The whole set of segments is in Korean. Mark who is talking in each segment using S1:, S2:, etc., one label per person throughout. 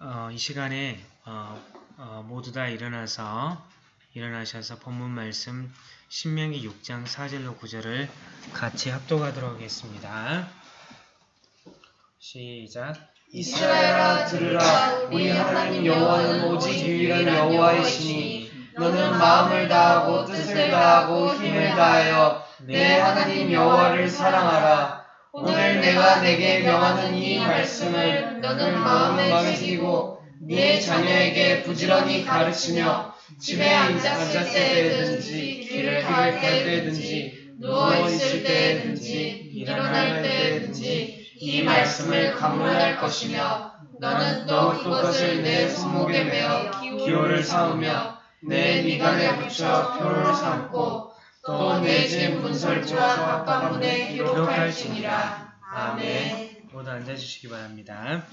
S1: 어, 이 시간에 어, 어, 모두 다 일어나서 일어나셔서 본문 말씀 신명기 6장 4절로 9절을 같이 합독하도록 하겠습니다. 시작.
S2: 이스라엘아 들으라. 우리 하나님 여호와는 오직 유일한 여호와이시니 너는 마음을 다하고 뜻을 다하고 힘을 다하여 내 하나님 여호와를 사랑하라 오늘 내가 내게 명하는 이 말씀을 너는 마음에 새기고 네 자녀에게 부지런히 가르치며 집에 앉았을 때든지 길을 갈 때든지 누워 있을 때든지 일어날 때든지 이 말씀을 강론할 것이며 너는 또 그것을 내 손목에 매어 기호를 삼으며 내 미간에 붙여 표를 삼고 또내집 문설주와 갑문에 기록할지니라. 아멘.
S1: 모두 앉아주시기 바랍니다.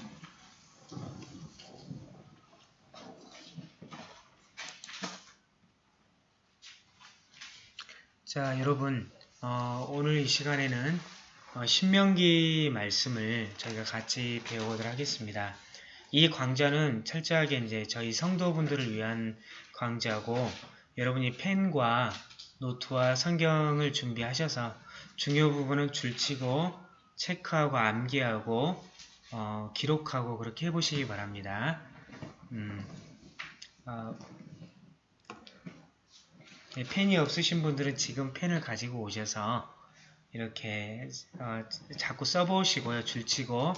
S1: 자, 여러분, 어, 오늘 이 시간에는 어, 신명기 말씀을 저희가 같이 배워보도록 하겠습니다. 이 강좌는 철저하게 이제 저희 성도분들을 위한 강좌고 여러분이 펜과 노트와 성경을 준비하셔서 중요 부분은 줄치고 체크하고 암기하고 어, 기록하고 그렇게 해보시기 바랍니다. 음, 어, 네, 펜이 없으신 분들은 지금 펜을 가지고 오셔서 이렇게 어, 자꾸 써보시고요. 줄치고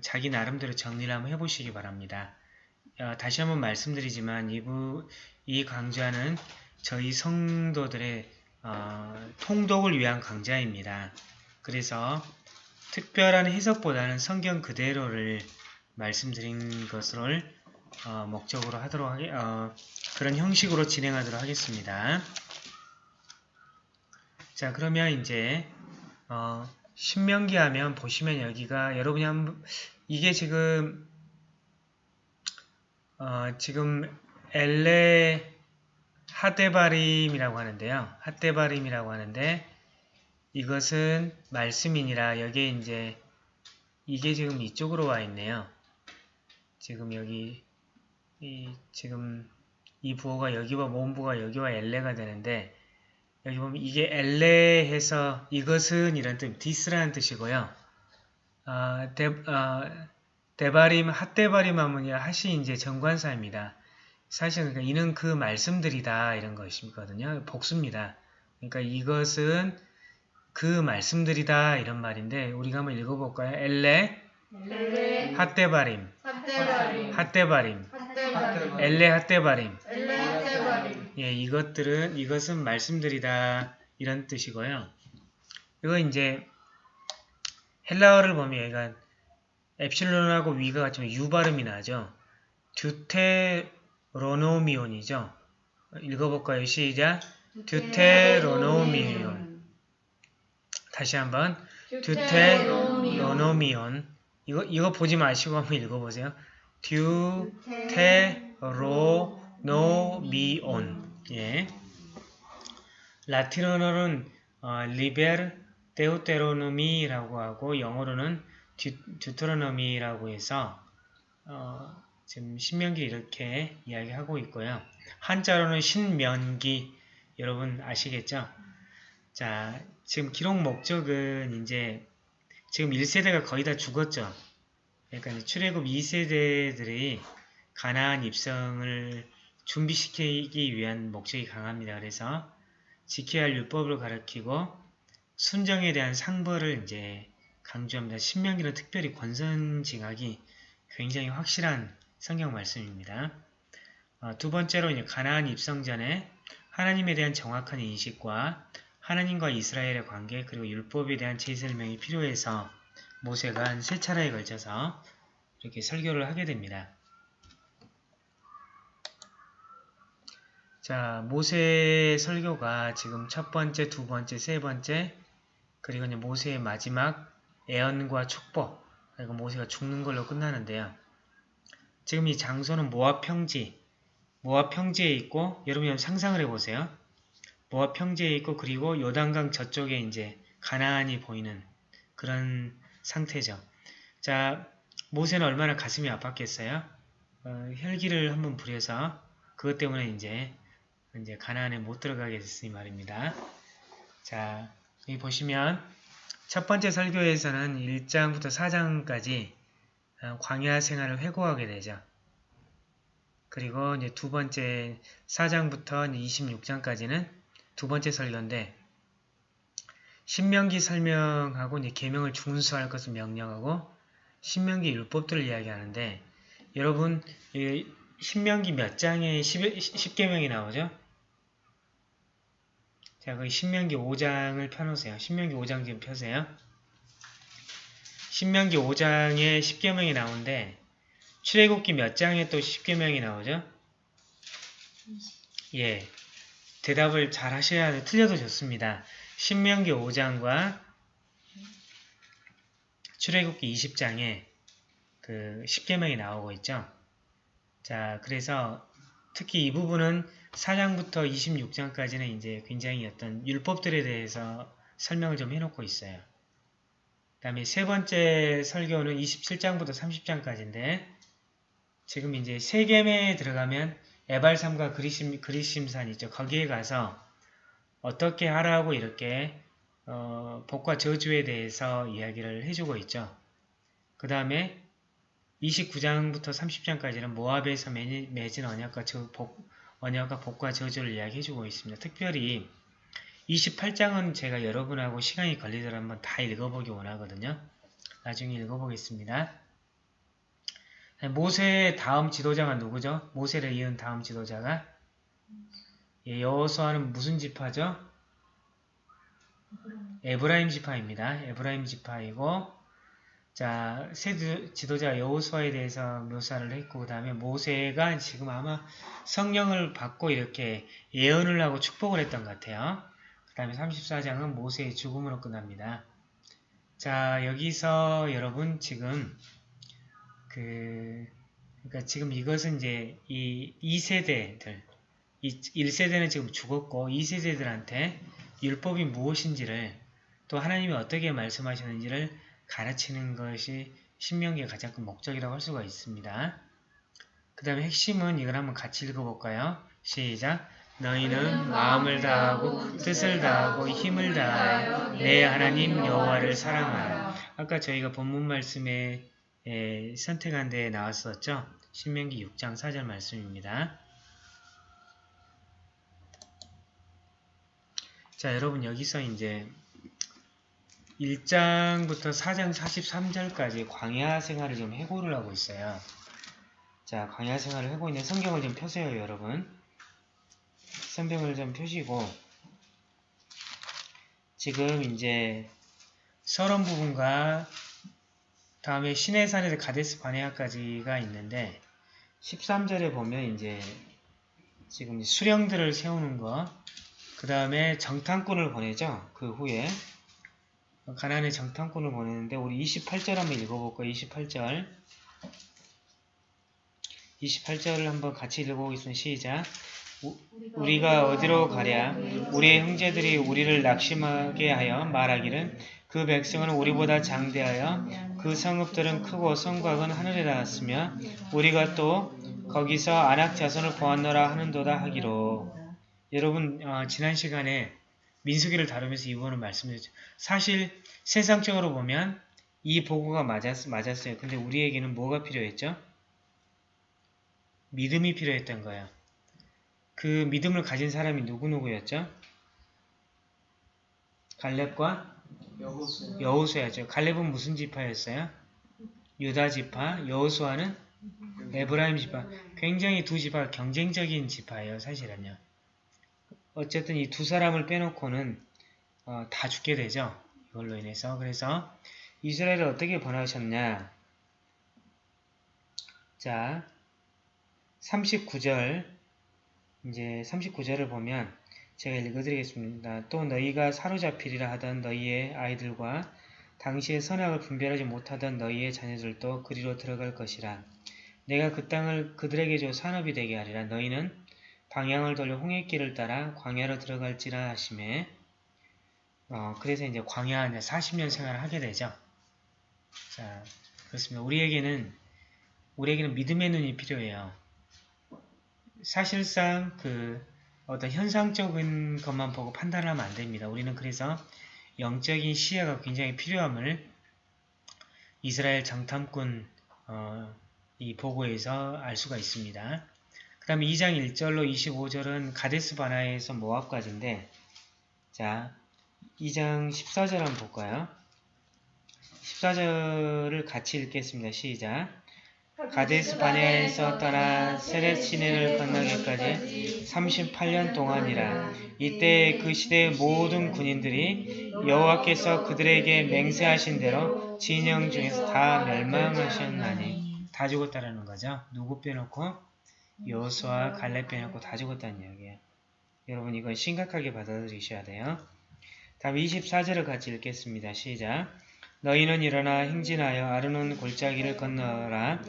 S1: 자기 나름대로 정리를 한번 해보시기 바랍니다. 어, 다시 한번 말씀드리지만 이부, 이 강좌는 저희 성도들의 어, 통독을 위한 강좌입니다. 그래서 특별한 해석보다는 성경 그대로를 말씀드린 것을 어, 목적으로 하도록 하게, 어, 그런 형식으로 진행하도록 하겠습니다. 자 그러면 이제 어, 신명기 하면 보시면 여기가 여러분이 한번 이게 지금 어, 지금 엘레 하데바림이라고 하는데요. 하데바림이라고 하는데 이것은 말씀이니라 여기에 이제 이게 지금 이쪽으로 와 있네요. 지금 여기 이 지금 이 부호가 여기와 모음부가 여기와 엘레가 되는데 여기 보면 이게 엘레해서 이것은 이런 뜻, 디스라는 뜻이고요. 아, 데, 아, 데바림, 핫데바림 하면 하시 이제 정관사입니다. 사실 그러니까 이는 그 말씀들이다 이런 것이거든요. 복수입니다. 그러니까 이것은 그 말씀들이다 이런 말인데 우리가 한번 읽어볼까요? 엘레,
S2: 엘레
S1: 핫데바림,
S2: 핫데바림.
S1: 엘레 핫데바림 예, 이것들은 이것은 말씀들이다 이런 뜻이고요. 이거 이제 헬라어를 보면 얘가 엡실론하고 위가 같지만 유 발음이 나죠. 듀테 로노미온이죠. 읽어볼까요? 시작. 듀테로노미온. 다시 한번 듀테로노미온. 이거 이거 보지 마시고 한번 읽어보세요. 듀테로노미온. 예. 라틴어로는 어, 리베르 데우테로노미라고 하고 영어로는 듀, 듀트로노미라고 해서 어, 지금 신명기 이렇게 이야기하고 있고요. 한자로는 신면기 여러분 아시겠죠? 자, 지금 기록 목적은 이제 지금 1세대가 거의 다 죽었죠. 그러니까 출애굽 2세대들이 가나안 입성을 준비시키기 위한 목적이 강합니다. 그래서 지켜야 할 율법을 가르치고 순정에 대한 상벌을 이제 강조합니다. 신명기는 특별히 권선징악이 굉장히 확실한 성경 말씀입니다. 어, 두 번째로 가나안 입성 전에 하나님에 대한 정확한 인식과 하나님과 이스라엘의 관계 그리고 율법에 대한 재설명이 필요해서 모세가 한 세 차례에 걸쳐서 이렇게 설교를 하게 됩니다. 자, 모세의 설교가 지금 첫 번째, 두 번째, 세 번째, 그리고 모세의 마지막 애언과 축복, 그리고 모세가 죽는 걸로 끝나는데요. 지금 이 장소는 모압 평지, 모압 평지에 있고, 여러분이 상상을 해보세요. 모압 평지에 있고, 그리고 요단강 저쪽에 이제 가나안이 보이는 그런 상태죠. 자, 모세는 얼마나 가슴이 아팠겠어요? 어, 혈기를 한번 부려서 그것 때문에 이제 이제 가나안에 못 들어가게 됐으니 말입니다. 자, 여기 보시면 첫 번째 설교에서는 1장부터 4장까지 어, 광야 생활을 회고하게 되죠. 그리고 이제 두 번째 4장부터 26장까지는 두 번째 설교인데 신명기 설명하고 이제 계명을 준수할 것을 명령하고 신명기 율법들을 이야기하는데 여러분 이 신명기 몇 장에 10, 10 계명이 나오죠? 자, 그 신명기 5장을 펴놓으세요. 신명기 5장 지금 펴세요. 신명기 5장에 10계명이 나오는데 출애굽기 몇 장에 또 10계명이 나오죠? 예. 대답을 잘 하셔야 돼. 틀려도 좋습니다. 신명기 5장과 출애굽기 20장에 그 10계명이 나오고 있죠. 자, 그래서 특히 이 부분은 4장부터 26장까지는 이제 굉장히 어떤 율법들에 대해서 설명을 좀 해놓고 있어요. 그 다음에 세 번째 설교는 27장부터 30장까지인데 지금 이제 세겜에 들어가면 에발삼과 그리심, 그리심산 있죠. 거기에 가서 어떻게 하라고 이렇게 어, 복과 저주에 대해서 이야기를 해주고 있죠. 그 다음에 29장부터 30장까지는 모압에서 맺은 언약과, 저, 복, 언약과 복과 저주를 이야기해주고 있습니다. 특별히 28장은 제가 여러분하고 시간이 걸리더라도 한번 다 읽어보기 원하거든요. 나중에 읽어보겠습니다. 모세의 다음 지도자가 누구죠? 모세를 이은 다음 지도자가 예, 여호수아는 무슨 지파죠? 에브라임 지파입니다. 에브라임 지파이고 자, 새 지도자 여호수아에 대해서 묘사를 했고 그 다음에 모세가 지금 아마 성령을 받고 이렇게 예언을 하고 축복을 했던 것 같아요. 그 다음에 34장은 모세의 죽음으로 끝납니다. 자, 여기서 여러분 지금 그 그러니까 지금 이것은 이제 이 2세대들 이 1세대는 지금 죽었고 2세대들한테 율법이 무엇인지를 또 하나님이 어떻게 말씀하셨는지를 가르치는 것이 신명기의 가장 큰 목적이라고 할 수가 있습니다. 그 다음에 핵심은 이걸 한번 같이 읽어볼까요? 시작! 너희는 마음을 다하고 뜻을 다하고 힘을 다하여 내 하나님 여호와를 사랑하라. 아까 저희가 본문 말씀에 선택한 데에 나왔었죠? 신명기 6장 4절 말씀입니다. 자, 여러분 여기서 이제 1장부터 4장 43절까지 광야 생활을 좀 해고를 하고 있어요. 자, 광야 생활을 하고 있는 성경을 좀 펴세요, 여러분. 성경을 좀 펴시고 지금 이제 서론 부분과 다음에 시내산에서 가데스 바네아까지가 있는데 13절에 보면 이제 지금 수령들을 세우는 거, 그 다음에 정탐꾼을 보내죠. 그 후에 가난의 정탐꾼을 보내는데 우리 28절 한번 읽어볼까요? 28절 28절을 한번 같이 읽어보겠습니다. 시작 우리가 어디로 가랴 우리의 형제들이 우리를 낙심하게 하여 말하기를 그 백성은 우리보다 장대하여 그 성읍들은 크고 성곽은 하늘에 닿았으며 우리가 또 거기서 안악 자손을 보았노라 하는도다 하기로 여러분 어, 지난 시간에 민수기를 다루면서 이 부분을 말씀드렸죠. 사실 세상적으로 보면 이 보고가 맞았, 맞았어요. 근데 우리에게는 뭐가 필요했죠? 믿음이 필요했던 거예요. 그 믿음을 가진 사람이 누구누구였죠? 갈렙과
S2: 여호수
S1: 여호수야죠. 갈렙은 무슨 지파였어요? 유다 지파, 여호수아는 에브라임 지파. 굉장히 두 지파 경쟁적인 지파예요. 사실은요. 어쨌든 이 두 사람을 빼놓고는 어, 다 죽게 되죠. 이걸로 인해서. 그래서 이스라엘을 어떻게 번하셨냐. 자, 39절 이제 39절을 보면 제가 읽어드리겠습니다. 또 너희가 사로잡히리라 하던 너희의 아이들과 당시의 선악을 분별하지 못하던 너희의 자녀들도 그리로 들어갈 것이라. 내가 그 땅을 그들에게 줘 산업이 되게 하리라. 너희는 방향을 돌려 홍해길을 따라 광야로 들어갈지라 하심에 어, 그래서 이제 광야 이제 40년 생활을 하게 되죠. 자, 그렇습니다. 우리에게는 우리에게는 믿음의 눈이 필요해요. 사실상 그 어떤 현상적인 것만 보고 판단하면 안 됩니다. 우리는 그래서 영적인 시야가 굉장히 필요함을 이스라엘 장탐꾼 어, 이 보고에서 알 수가 있습니다. 그 다음에 2장 1절로 25절은 가데스 바나에서 모압까지인데 자 2장 14절 한번 볼까요? 14절을 같이 읽겠습니다. 시작 가데스 바네아에서 떠나 세렛 시내를 건너기까지 38년 동안이라 이때 그 시대의 모든 군인들이 여호와께서 그들에게 맹세하신 대로 진영 중에서 다 멸망하셨나니 다 죽었다라는 거죠. 누구 빼놓고 여호수아 갈렙 빼놓고 다 죽었다는 이야기예요. 여러분 이건 심각하게 받아들이셔야 돼요. 다음 24절을 같이 읽겠습니다. 시작 너희는 일어나 행진하여 아르논 골짜기를 건너라.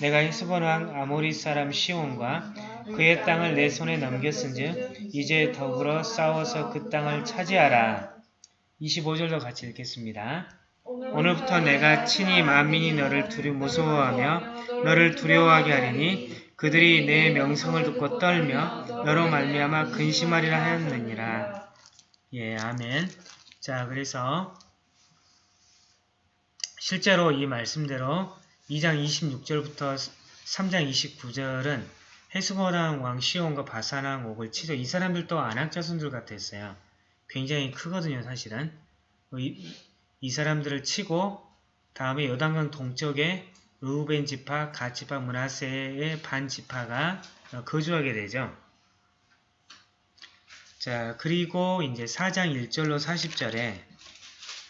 S1: 내가 헤스본 왕 아모리 사람 시온과 그의 땅을 내 손에 넘겼은즉 이제 더불어 싸워서 그 땅을 차지하라. 25절도 같이 읽겠습니다. 오늘부터 내가 친히 만민이 너를 두려 무서워하며 너를 두려워하게 하리니 그들이 내 명성을 듣고 떨며 너로 말미암아 근심하리라 하였느니라. 예, 아멘. 자, 그래서 실제로 이 말씀대로 2장 26절부터 3장 29절은 헤스보랑 왕 시온과 바사랑 옥을 치죠. 이 사람들도 안악 자손들 같았어요. 굉장히 크거든요, 사실은. 이, 이 사람들을 치고 다음에 요단강 동쪽에 루벤 지파, 가 지파, 문하세의 반 지파가 거주하게 되죠. 자, 그리고 이제 4장 1절로 40절에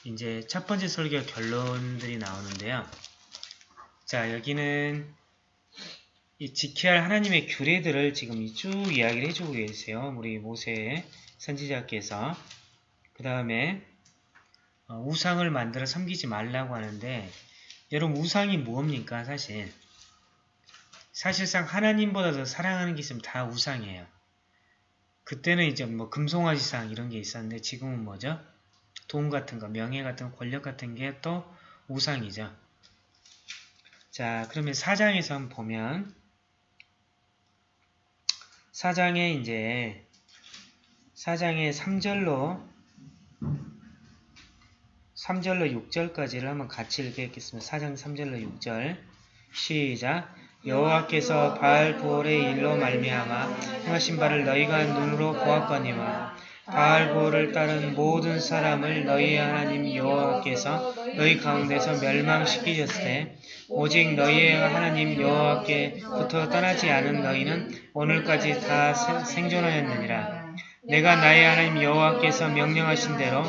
S1: 이제 첫 번째 설교 결론들이 나오는데요. 자, 여기는 이 지켜야 할 하나님의 규례들을 지금 쭉 이야기를 해주고 계세요. 우리 모세 선지자께서. 그 다음에 어, 우상을 만들어 섬기지 말라고 하는데 여러분 우상이 무엇입니까 사실 사실상 하나님보다 더 사랑하는 게 있으면 다 우상이에요. 그때는 이제 뭐 금송아지상 이런 게 있었는데 지금은 뭐죠? 돈 같은 거, 명예 같은 거, 권력 같은 게 또 우상이죠. 자, 그러면 사장에서 보면 사장에 이제 사장의 3절로 3절로 6절까지를 한번 같이 읽겠습니다. 4장 3절로 6절 시작 여호와께서 바알 부올의 일로 말미암아 행하신 바를 너희가 눈으로 보았거니와 바알 부올을 따른 모든 사람을 너희의 하나님 여호와께서 너희 가운데서 멸망시키셨을 때 오직 너희의 하나님 여호와께부터 떠나지 않은 너희는 오늘까지 다 생존하였느니라. 내가 나의 하나님 여호와께서 명령하신 대로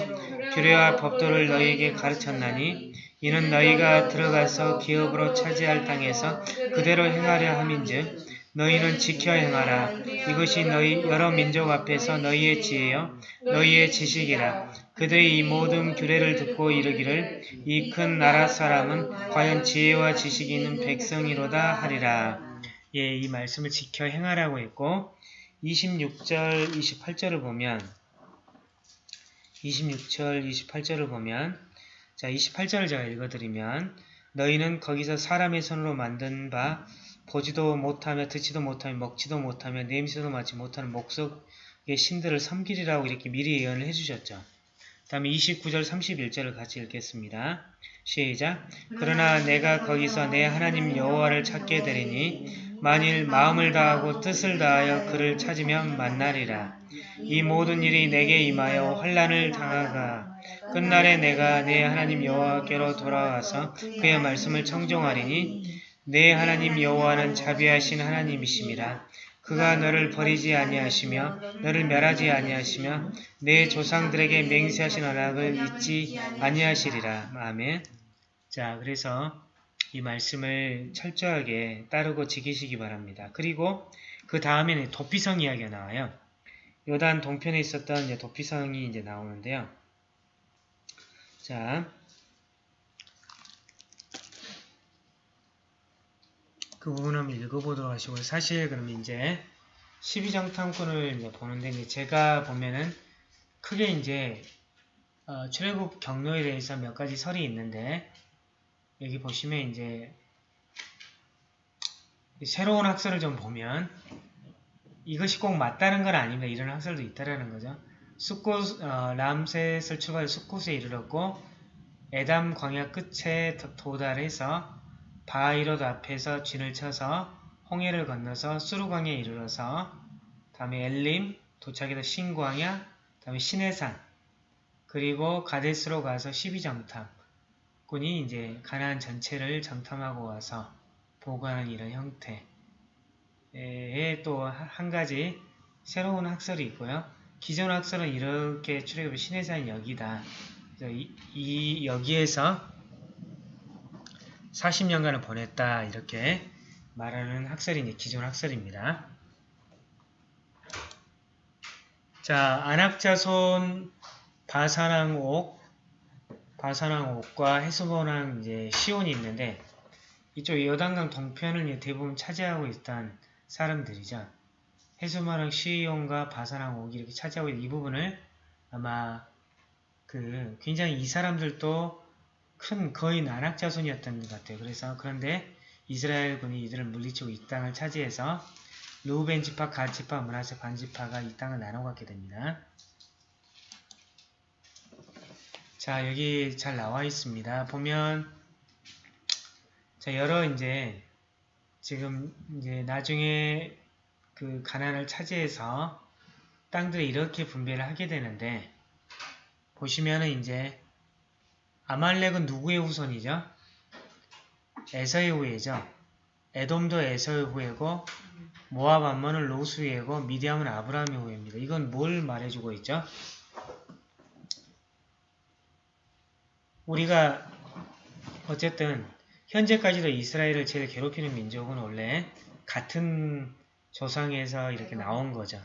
S1: 규례와 법도를 너희에게 가르쳤나니 이는 너희가 들어가서 기업으로 차지할 땅에서 그대로 행하려 함인즉 너희는 지켜 행하라. 이것이 너희 여러 민족 앞에서 너희의 지혜요 너희의 지식이라. 그들이 이 모든 규례를 듣고 이르기를 이 큰 나라 사람은 과연 지혜와 지식이 있는 백성이로다 하리라. 예, 이 말씀을 지켜 행하라고 했고 26절, 28절을 보면 26절, 28절을 보면 자 28절을 제가 읽어드리면 너희는 거기서 사람의 손으로 만든 바 보지도 못하며 듣지도 못하며 먹지도 못하며 냄새도 맡지 못하는 목석의 신들을 섬기리라고 이렇게 미리 예언을 해주셨죠. 다음에 29절 31절을 같이 읽겠습니다. 시작 그러나 내가 거기서 내 하나님 여호와를 찾게 되리니 만일 마음을 다하고 뜻을 다하여 그를 찾으면 만나리라. 이 모든 일이 내게 임하여 환란을 당하가 끝날에 내가 내 하나님 여호와께로 돌아와서 그의 말씀을 청종하리니 내 하나님 여호와는 자비하신 하나님이심이라. 그가 너를 버리지 아니하시며 너를 멸하지 아니하시며 내 조상들에게 맹세하신 언약을 잊지 아니하시리라. 아멘. 자, 그래서 이 말씀을 철저하게 따르고 지키시기 바랍니다. 그리고 그 다음에는 도피성 이야기가 나와요. 요단 동편에 있었던 도피성이 이제 나오는데요. 자, 그 부분 한번 읽어보도록 하시고 사실 그럼 이제 12정탐꾼을 이제 보는데 이제 제가 보면은 크게 이제 어, 출애굽 경로에 대해서 몇 가지 설이 있는데 여기 보시면 이제 새로운 학설을 좀 보면 이것이 꼭 맞다는 건 아닙니다. 이런 학설도 있다라는 거죠. 숫곳 어, 람셋을 출발해 숫곳에 이르렀고 에담 광야 끝에 도- 도달해서 바이롯 앞에서 진을 쳐서 홍해를 건너서 수르광야에 이르러서 다음에 엘림 도착해서 신광야 다음에 시내산 그리고 가데스로 가서 12정탐 군이 이제 가나안 전체를 정탐하고 와서 보관하는 이런 형태의 또한 가지 새로운 학설이 있고요. 기존 학설은 이렇게 출애굽 신해산 여기다. 이, 이 여기에서 40년간을 보냈다 이렇게 말하는 학설이 기존 학설입니다. 자, 안악자손 바사랑옥, 바사랑옥과 헤스본왕 이제 시온이 있는데 이쪽 여단강 동편을 대부분 차지하고 있던 사람들이죠. 헤스본왕 시온과 바사랑옥이 이렇게 차지하고 있는 이 부분을 아마 그 굉장히 이 사람들도 큰 거의 안악자손이었던 것 같아요. 그래서 그런데 이스라엘 군이 이들을 물리치고 이 땅을 차지해서 루벤 지파, 가 지파, 문하세 반 지파가 이 땅을 나눠 갖게 됩니다. 자, 여기 잘 나와 있습니다. 보면 자, 여러 이제 지금 이제 나중에 그 가난을 차지해서 땅들을 이렇게 분배를 하게 되는데 보시면은 이제 아말렉은 누구의 후손이죠? 에서의 후예죠. 에돔도 에서의 후예고 모압 암몬은 로스의 후예고 미디암은 아브라함의 후예입니다. 이건 뭘 말해주고 있죠? 우리가 어쨌든 현재까지도 이스라엘을 제일 괴롭히는 민족은 원래 같은 조상에서 이렇게 나온 거죠.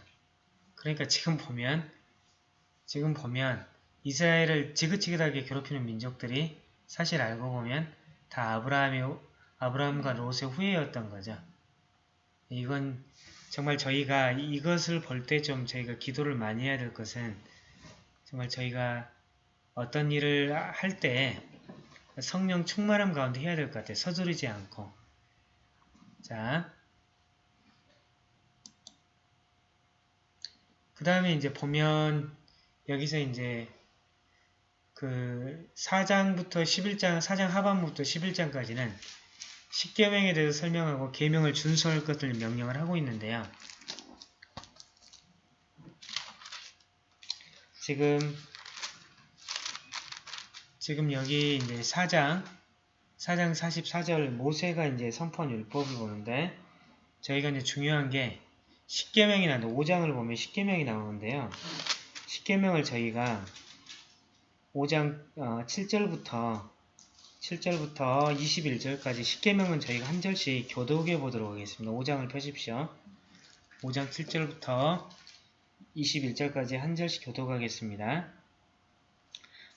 S1: 그러니까 지금 보면 지금 보면 이스라엘을 지긋지긋하게 괴롭히는 민족들이 사실 알고 보면 다 아브라함의 아브라함과 롯의 후예였던 거죠. 이건 정말 저희가 이것을 볼 때 좀 저희가 기도를 많이 해야 될 것은 정말 저희가 어떤 일을 할 때 성령 충만함 가운데 해야 될 것 같아요. 서두르지 않고. 자. 그 다음에 이제 보면 여기서 이제 그 4장부터 11장, 4장 하반부터 11장까지는 십계명에 대해서 설명하고 계명을 준수할 것을 명령을 하고 있는데요. 지금 지금 여기 이제 4장 4장 44절 모세가 이제 선포한 율법을 보는데 저희가 이제 중요한 게 십계명이 나는데 5장을 보면 십계명이 나오는데요. 십계명을 저희가 5장 어, 7절부터 7절부터 21절까지 10계명은 저희가 한 절씩 교독해 보도록 하겠습니다. 5장을 펴십시오. 5장 7절부터 21절까지 한 절씩 교독하겠습니다.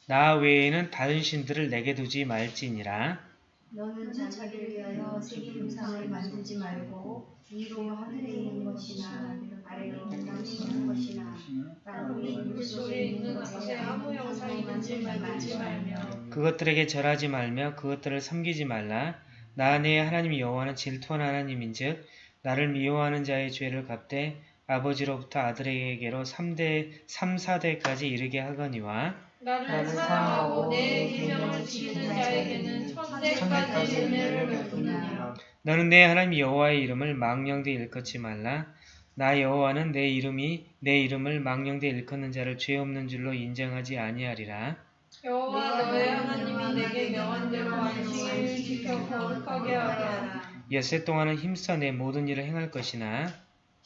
S1: 나 외에는 다른 신들을 내게 두지 말지니라.
S3: 너는 자기를 위하여 세계임상을 만들지 말고 위로 하늘에 있는 것이나 아래로 땅에 있는 것이나 땅위 물속에 있는 것에 아무 형상이 만들지 말며
S1: 그것들에게 절하지 말며 그것들을 섬기지 말라. 나내 하나님 여호와는 질투한 하나님인즉 나를 미워하는 자의 죄를 갚되 아버지로부터 아들에게로 3대 3, 4대까지 이르게 하거니와
S4: 나를 사랑하고 내 계명을 지키는 자에게는 천대까지 은혜를 베푸느니라.
S1: 너는 내 하나님 여호와의 이름을 망령되 일컫지 말라. 나 여호와는 내 이름이 내 이름을 망령되 일컫는 자를 죄 없는 줄로 인정하지 아니하리라.
S4: 여호와 너의 하나님이 내게 명한 대로 안식일을 지켜 거룩하게 하라.
S1: 엿새 동안은 힘써 내 모든 일을 행할 것이나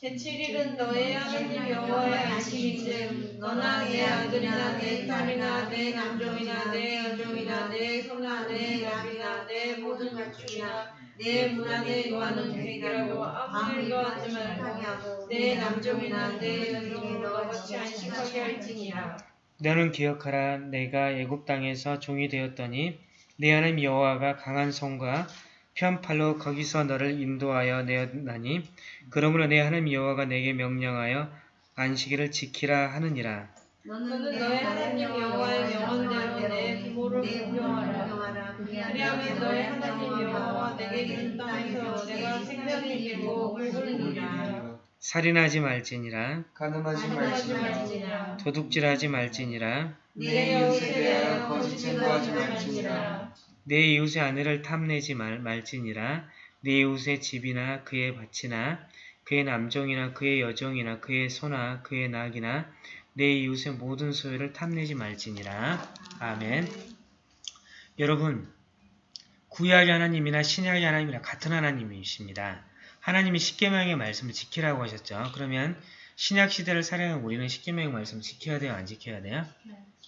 S4: 제7일은 너의 하나님 여호와의 안식일인즉 너나 내 아들이나 내 딸이나 내 남종이나 내 여종이나 내 소나 내 양이나 내 모든 가축이나 내 문안에 요하는 계획이라고 아무 일도 하지 말고 내 남종이나 내 여종을 너와 같이 안식하게 할지니라.
S1: 너는 기억하라 내가 애굽 땅에서 종이 되었더니 내 하나님 여호와가 강한 손과 편팔로 거기서 너를 인도하여 내었나니 그러므로 내 하나님 여호와가 내게 명령하여 안식일을 지키라 하느니라.
S4: 너는 너의 하나님 여호와의 명언대로 내 부모를 공경하라. 그리하면 너의 하나님 여호와 내게 준 땅에서 내가 생명을 지키고 굴리니라.
S1: 살인하지 말지니라.
S2: 가늠하지
S4: 하지
S2: 말지니라.
S4: 말지니라.
S1: 도둑질하지 말지니라.
S4: 내 이웃에 대하여 거짓 증거하지 말지니라
S1: 내 이웃의 아내를 탐내지 말, 말지니라 내 이웃의 집이나 그의 밭이나 그의 남종이나 그의 여종이나 그의 소나 그의 낙이나 내 이웃의 모든 소유를 탐내지 말지니라 아멘 여러분 구약의 하나님이나 신약의 하나님이나 같은 하나님이십니다. 하나님이 십계명의 말씀을 지키라고 하셨죠. 그러면 신약 시대를 살아가는 우리는 십계명의 말씀을 지켜야 돼요? 안 지켜야 돼요?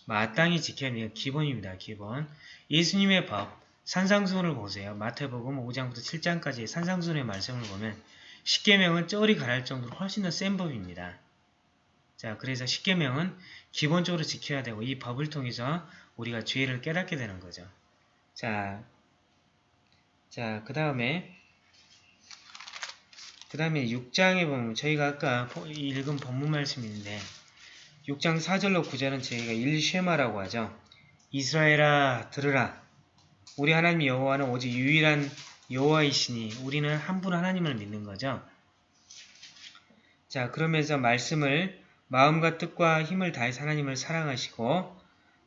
S1: 마땅히 지켜야 돼요. 기본입니다. 기본. 예수님의 법, 산상수훈을 보세요. 마태복음 5장부터 7장까지의 산상수훈의 말씀을 보면 십계명은 쩌리 가랄 정도로 훨씬 더 센 법입니다. 자, 그래서 십계명은 기본적으로 지켜야 되고 이 법을 통해서 우리가 죄를 깨닫게 되는 거죠. 자, 자, 그 다음에 그 다음에 6장에 보면 저희가 아까 보- 읽은 본문 말씀이 있는데 6장 4절로 9절은 저희가 일쉐마라고 하죠. 이스라엘아 들으라. 우리 하나님 여호와는 오직 유일한 여호와이시니 우리는 한 분 하나님을 믿는 거죠. 자 그러면서 말씀을 마음과 뜻과 힘을 다해서 하나님을 사랑하시고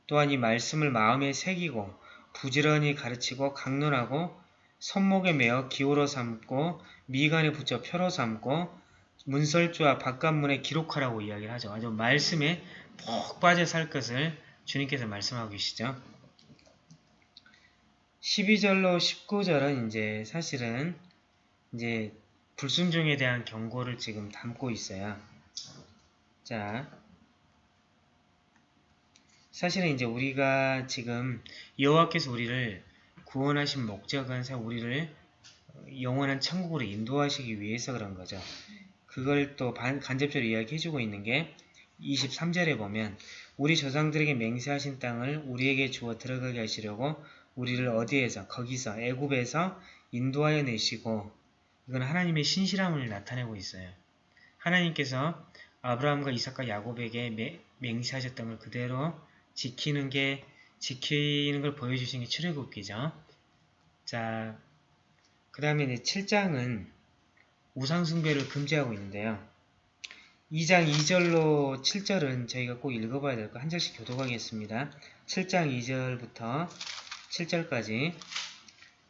S1: 또한 이 말씀을 마음에 새기고 부지런히 가르치고 강론하고 손목에 매어 기호로 삼고 미간에 붙여 표로 삼고 문설주와 바깥문에 기록하라고 이야기를 하죠. 아주 말씀에 푹 빠져 살 것을 주님께서 말씀하고 계시죠. 12절로 19절은 이제 사실은 이제 불순종에 대한 경고를 지금 담고 있어요. 자, 사실은 이제 우리가 지금 여호와께서 우리를 구원하신 목적은 사실 우리를 영원한 천국으로 인도하시기 위해서 그런 거죠. 그걸 또 반- 간접적으로 이야기해주고 있는 게 23절에 보면 우리 조상들에게 맹세하신 땅을 우리에게 주어 들어가게 하시려고 우리를 어디에서 거기서 애굽에서 인도하여 내시고 이건 하나님의 신실함을 나타내고 있어요. 하나님께서 아브라함과 이삭과 야곱에게 매- 맹세하셨던 걸 그대로 지키는 게 지키는 걸 보여주신 게 출애굽기죠. 자, 그 다음에 이제 7장은 우상숭배를 금지하고 있는데요. 2장 2절로 7절은 저희가 꼭 읽어봐야 될 거 한 절씩 교독하겠습니다. 7장 2절부터 7절까지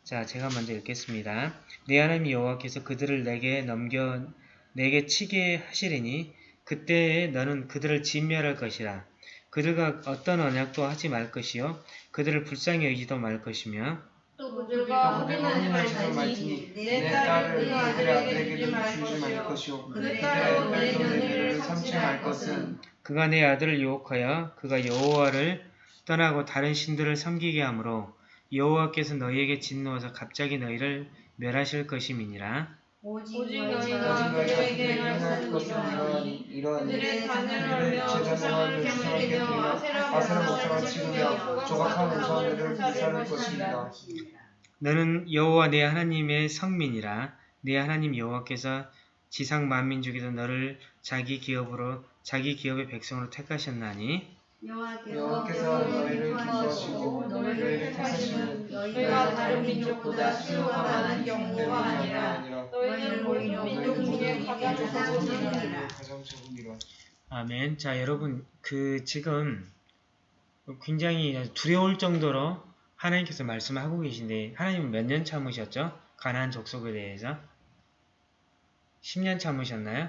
S1: 자 제가 먼저 읽겠습니다. 내 하나님 여호와께서 그들을 내게 넘겨 내게 치게 하시리니 그때에 너는 그들을 진멸할 것이라 그들과 어떤 언약도 하지 말 것이요 그들을 불쌍히 여기지도 말 것이며
S4: 또 혼인하지 말지니
S2: 말지니 내내
S4: 딸을 아들에게 주지
S2: 아들에게도
S4: 말
S2: 주지 말
S4: 그의
S2: 그의
S4: 딸도 내 며느리를 삼지 말
S2: 것은
S1: 그가 내 아들을 유혹하여 그가 여호와를 떠나고 다른 신들을 섬기게 하므로 여호와께서 너희에게 진노하사 갑자기 너희를 멸하실 것임이니라.
S3: 오직
S4: 오직
S3: 너희가
S4: 너희가
S3: 그들에게 것은 이러하니
S2: 이러하니
S4: 하며
S2: 제자를
S4: 조상을
S2: 하며
S4: 경외하며 아세라 목상을 치르며
S2: 조각한 우상들을 불사를 것입니다.
S1: 너는 여호와 내 하나님의 성민이라. 내 하나님 여호와께서 지상 만민 중에서 너를 자기 기업으로 자기 기업의 백성으로 택하셨나니
S2: 여호와께서 너희를 기뻐하시고 너희를 택하시는
S4: 너희가 다른 민족보다 수요가 많은 경우가 아니라 너희는 모든 민족 중에 가장 적은 자니라
S2: 가장 적음이라.
S1: 아멘. 자 여러분 그 지금 굉장히 두려울 정도로 하나님께서 말씀하고 계신데 하나님은 몇 년 참으셨죠? 가나안 족속에 대해서 10년 참으셨나요?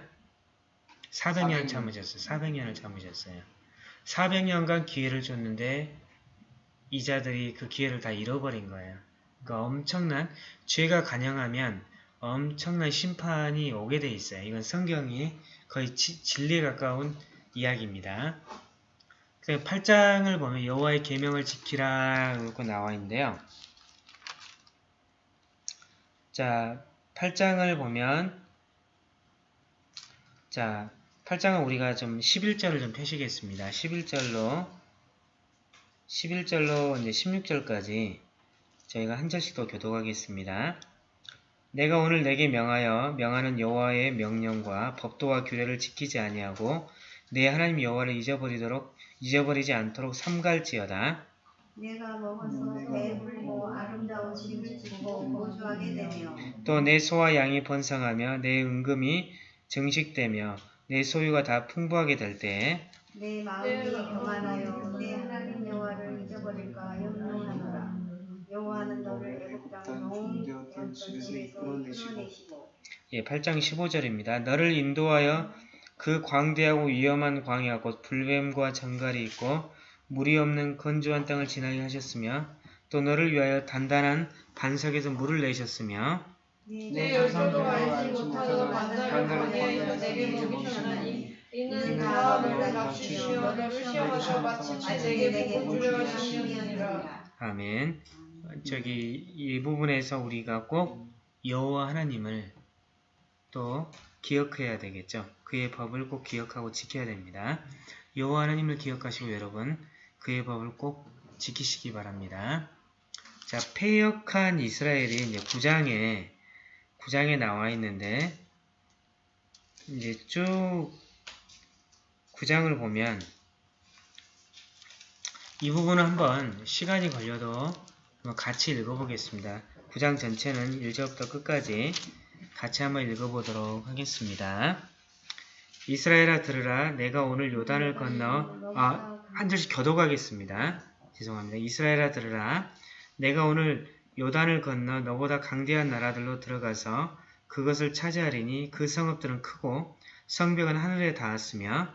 S1: 400년
S2: 400년.
S1: 참으셨어요. 400년을 참으셨어요. 400년간 기회를 줬는데 이자들이 그 기회를 다 잃어버린 거예요. 그러니까 엄청난 죄가 간영하면 엄청난 심판이 오게 돼 있어요. 이건 성경이 거의 지- 진리에 가까운 이야기입니다. 그 8장을 보면 여호와의 계명을 지키라 이렇게 나와 있는데요. 자, 8장을 보면 자, 8장은 우리가 좀 11절을 좀 펴시겠습니다. 11절로 11절로 이제 16절까지 저희가 한 절씩 더 교독하겠습니다. 내가 오늘 내게 명하여 명하는 여호와의 명령과 법도와 규례를 지키지 아니하고 내 하나님 여호와를 잊어버리도록 잊어버리지 않도록 삼갈지어다.
S3: 내가 먹어서 배불고 아름다운 집을 짓고 거주하게 되며
S1: 또 내 소와 양이 번성하며 내 은금이 증식되며 내 소유가 다 풍부하게 될 때에
S3: 내 마음이 교만하여 내 하나님 여호와를 잊어버릴까 염려하노라 여호와는 너를 땅 집에서 끌어내시고.
S1: 예, 8장 15절입니다. 너를 인도하여 그 광대하고 위험한 광야 곧 불뱀과 정갈이 있고 물이 없는 건조한 땅을 지나게 하셨으며 또 너를 위하여 단단한 반석에서 물을 내셨으며
S4: 내 열조도 알지 못하던 만나를 광야에서 내게 먹이셨나니 이는 다 너를 낮추시며 너를 시험하사 마침내 내게 복주려 하시니라.
S1: 아멘. 어, 저기 이 부분에서 우리가 꼭 여호와 하나님을 또 기억해야 되겠죠. 그의 법을 꼭 기억하고 지켜야 됩니다. 여호와 하나님을 기억하시고 여러분 그의 법을 꼭 지키시기 바랍니다. 자, 패역한 이스라엘이 이제 9장에 9장에 나와 있는데 이제 쭉 9장을 보면 이 부분은 한번 시간이 걸려도 같이 읽어보겠습니다. 9장 전체는 1절부터 끝까지 같이 한번 읽어보도록 하겠습니다. 이스라엘아 들으라 내가 오늘 요단을 건너 아, 한 절씩 겨도가겠습니다. 죄송합니다. 이스라엘아 들으라 내가 오늘 요단을 건너 너보다 강대한 나라들로 들어가서 그것을 차지하리니 그 성읍들은 크고 성벽은 하늘에 닿았으며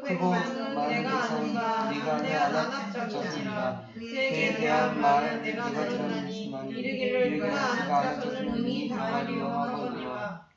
S4: 내가 아는 바
S2: 네가 내
S4: 안압적이니라
S2: 그에
S4: 그에 대한 말은 내가 들었나니 이르기를 그가 앉아서는 능히 당하리요 하거니와.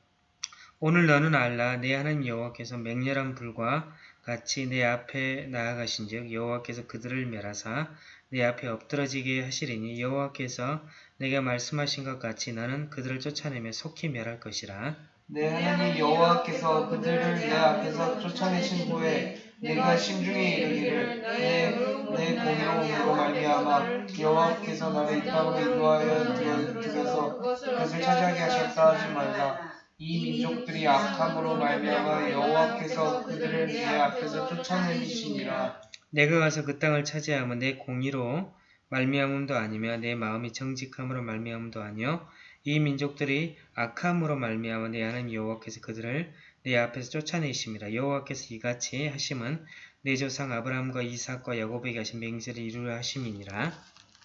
S1: 오늘 너는 알라. 내 하나님 여호와께서 맹렬한 불과 같이 내 앞에 나아가신즉 여호와께서 그들을 멸하사 내 앞에 엎드러지게 하시리니 여호와께서 내게 말씀하신 것 같이 너는 그들을 쫓아내며 속히 멸할 것이라
S2: 내 하나님 여호와께서 그들을 내 앞에서 쫓아내신 후에 내가 심중에 이르기를 내, 내 공의로움으로 말미암아 여호와께서 나를 이 땅으로 인도하여 들여- 들여서 그것을 차지하게 하셨다 하지 말라. 이 민족들이 악함으로 말미암아 여호와께서 그들을 내 앞에서 쫓아내시니라.
S1: 내가 가서 그 땅을 차지하면 내 공의로 말미암음도 아니며 내 마음이 정직함으로 말미암음도 아니요 이 민족들이 악함으로 말미암아 내 하나님 여호와께서 그들을 내 앞에서 쫓아내심이라 여호와께서 이같이 하심은 내 조상 아브라함과 이삭과 야곱에게 하신 맹세를 이루려 하심이니라.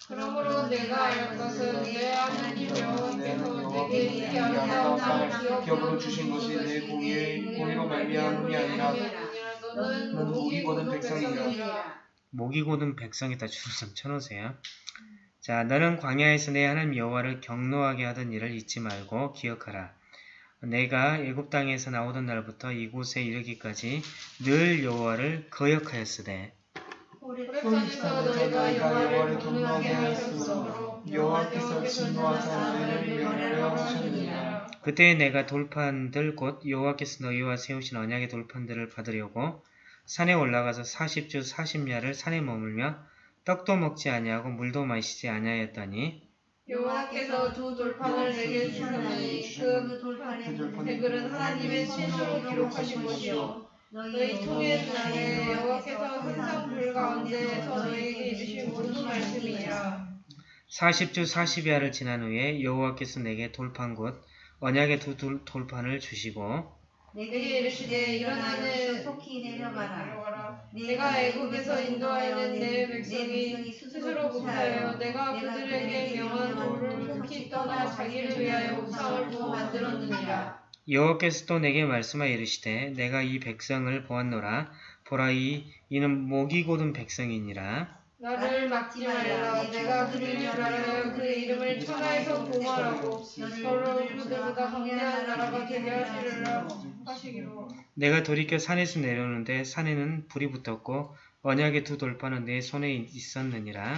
S4: 그러므로 내가 알 것은 내 하나님 여호와께서 내게
S2: 이이
S4: 아름다운
S2: 기업으로 주신 것이 내 공의, 공의로 말미암음이 아니라
S4: 너는 목이 고든 백성이니라.
S1: 목이 고든 백성에다 줄을 좀 쳐놓으세요. 자, 너는 광야에서 내 하나님 여호와를 경노하게 하던 일을 잊지 말고 기억하라. 내가 애굽 땅에서 나오던 날부터 이곳에 이르기까지 늘 여호와를 거역하였으되
S4: 호렙산에서 너희가 여호와를 경외하게 하였으므로 여호와께서 진노하사 너희를 멸하려 하셨느니라
S1: 그때 내가 돌판들 곧 여호와께서 너희와 세우신 언약의 돌판들을 받으려고 산에 올라가서 40주 40야를 산에 머물며 떡도 먹지 아니하고 물도 마시지 아니하였더니
S4: 여호와께서 두 돌판을 내게 주셨나니
S3: 그그 돌판에
S4: 댓글은 하나님의 친소로 기록하신 것이요. 너희 통일 날에 여호와께서 항상 불 가운데에서 너희에게 이르신 모든 말씀이라.
S1: 40주 40야를 지난 후에 여호와께서 내게 돌판 곧 언약의 두 돌- 돌판을 주시고
S4: 내게 이르시되 일어나는
S3: 속히 내려가라
S4: 내가 애굽에서 인도하는 내 백성이 스스로 목사여 내가 그들에게 명한 도를 속히 떠나 자기를 위하여 우상을 부어 만들었느니라.
S1: 여호와께서 또 내게 말씀하여 이르시되 내가 이 백성을 보았노라. 보라 이 이는 목이 곧은 백성이니라
S4: 나를 막지 말라. 내가 그를 멸하여 그 이름을 천하에서 공활하고 서로 그들보다 강대한 나라가 되게 하시리라 하시기로.
S1: 내가 돌이켜 산에서 내려오는데 산에는 불이 붙었고 언약의 두 돌판은 내 손에 있었느니라.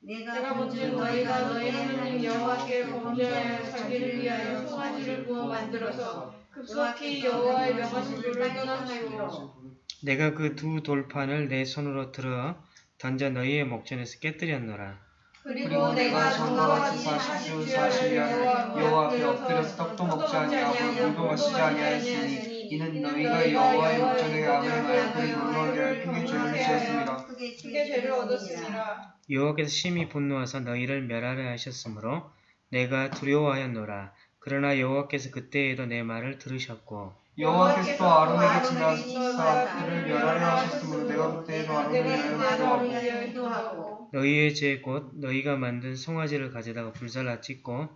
S4: 내가 본즉 너희가 너희 하나님 여호와께 범죄하여 자기를 위하여 송아지를 부어 만들어서 급속히 여호와의 명하신 불을 떠나시고
S1: 내가 그 두 돌판을 내 손으로 들어 던져 너희의 목전에서 깨뜨렸노라
S4: 그리고 내가 전과 같이 40주야를 여호와
S2: 여호와 앞에 엎드려서 떡도 먹지 아니하고 물도 마시지 아니하였으니 이는 너희가 여호와의 목전에 그리 놀라게 할 크게 죄를 지었습니다.
S3: 크게
S4: 죄를 얻었습니다.
S1: 여호와께서 심히 분노하사 너희를 멸하려 하셨으므로 내가 두려워하였노라. 그러나 여호와께서 그때에도 내 말을 들으셨고
S2: 여호와께서 아론에게 지나사 그를 멸하려 하셨으므로 내가 그때에도 아론을
S3: 기도하고
S1: 너희의 죄 곧 너희가 만든 송아지를 가져다가 불살라 찢고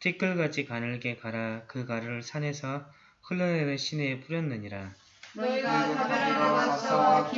S1: 티끌같이 가늘게 갈아 그 가루를 산에서 흘러내는 시내에 뿌렸느니라.
S4: 너희가 다베라와 마사와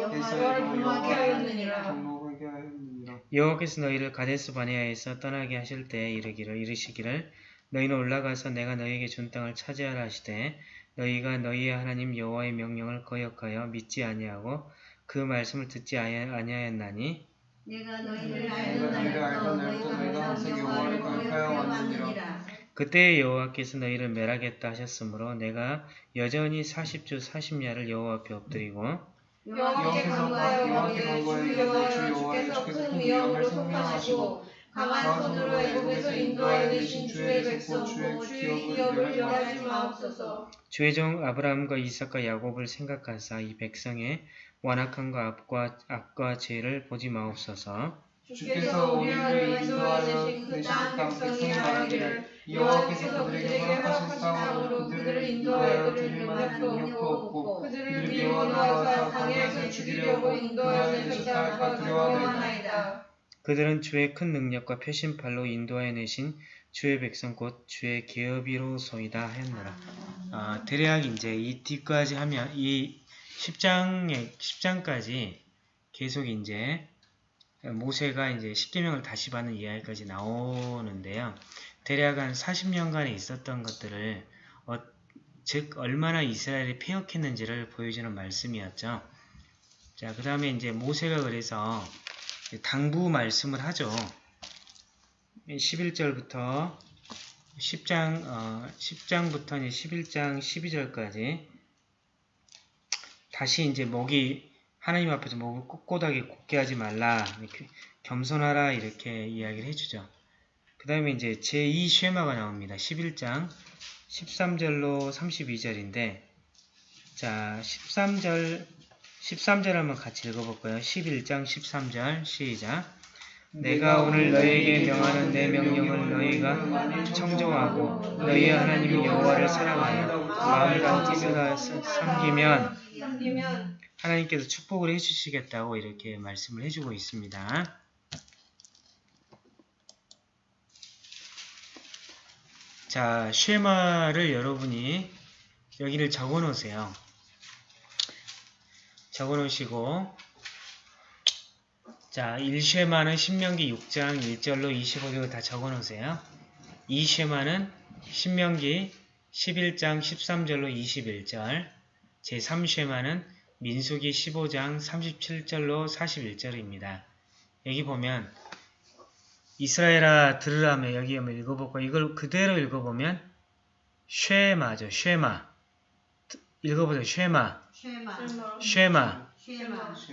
S4: 여호와를 분노하게 하였느니라.
S2: 경로하게 하였느니라.
S1: 여호와께서 너희를 가데스 바네아에서 떠나게 하실 때에 이르기를 이르시기를 너희는 올라가서 내가 너희에게 준 땅을 차지하라 하시되 너희가 너희의 하나님 여호와의 명령을 거역하여 믿지 아니하고 그 말씀을 듣지 아니- 아니하였나니
S3: 내가 너희를
S2: 내가
S3: 알던
S2: 너희를 알던
S3: 날부터
S2: 날부터
S3: 너희가
S2: 너희가 항상 여호와를 거역하여 왔느니라.
S1: 그때 여호와께서 너희를 멸하겠다 하셨으므로 내가 여전히 40주 40야를 여호와 앞에 엎드리고
S4: 여호와께 간구하여
S2: 여호와께
S4: 이르기를
S2: 간구하여
S4: 주 여호와
S2: 주 여호와의
S4: 주께서 큰
S2: 위엄을
S4: 선포하시고 강한 손으로 애굽에서 인도하여 내신 주의 백성 곧 주의 기업을 멸하지 마옵소서.
S1: 주의 종 아브라함과 이삭과 야곱을 생각하사 이 백성의 완악함과 악과, 악과 죄를 보지 마옵소서.
S4: 주께서 우리를 인도하여 내신 그땅 백성이 말하기를 여호와께서 그들에게 허락하신 땅으로 그들을 인도하여 드릴 능력도 없고 그들을 미워하사 강에서 죽이려고 인도하여 내셨다가 두려워하나이다.
S1: 그들은 주의 큰 능력과 표심팔로 인도하여 내신 주의 백성 곧 주의 계업이로소이다 하였노라. 아, 대략 이제 이 뒤까지 하면 이 10장에 10장까지 계속 이제 모세가 이제 십계명을 다시 받는 이야기까지 나오는데요. 대략 한 40년간에 있었던 것들을 어, 즉 얼마나 이스라엘이 폐역했는지를 보여주는 말씀이었죠. 자, 그 다음에 이제 모세가 그래서 당부 말씀을 하죠. 11절부터 10장, 어, 10장부터 이제 11장 12절까지 다시 이제 목이 하나님 앞에서 목을 꼿꼿하게 굳게 하지 말라, 겸손하라 이렇게 이야기를 해주죠. 그 다음에 이제 제2 쉐마가 나옵니다. 11장 13절로 32절인데 자 13절 13절 한번 같이 읽어볼까요? 11장 13절 시작 내가 오늘 너희에게 명하는 내 명령을 너희가 청정하고 너희의 하나님 여호와를 사랑하여 마음을 다해 섬기면
S4: 섬기면
S1: 하나님께서 축복을 해주시겠다고 이렇게 말씀을 해주고 있습니다. 자, 쉐마를 여러분이 여기를 적어 놓으세요. 적어 놓으시고 자, 1쉐마는 신명기 6장 1절로 25절 다 적어 놓으세요. 2쉐마는 신명기 11장 13절로 21절 제3쉐마는 민수기 15장 37절로 41절입니다. 여기 보면 이스라엘아 들으라며 여기 한번 읽어볼까 이걸 그대로 읽어보면 쉐마죠. 쉐마 읽어보세요. 쉐마
S3: 쉐마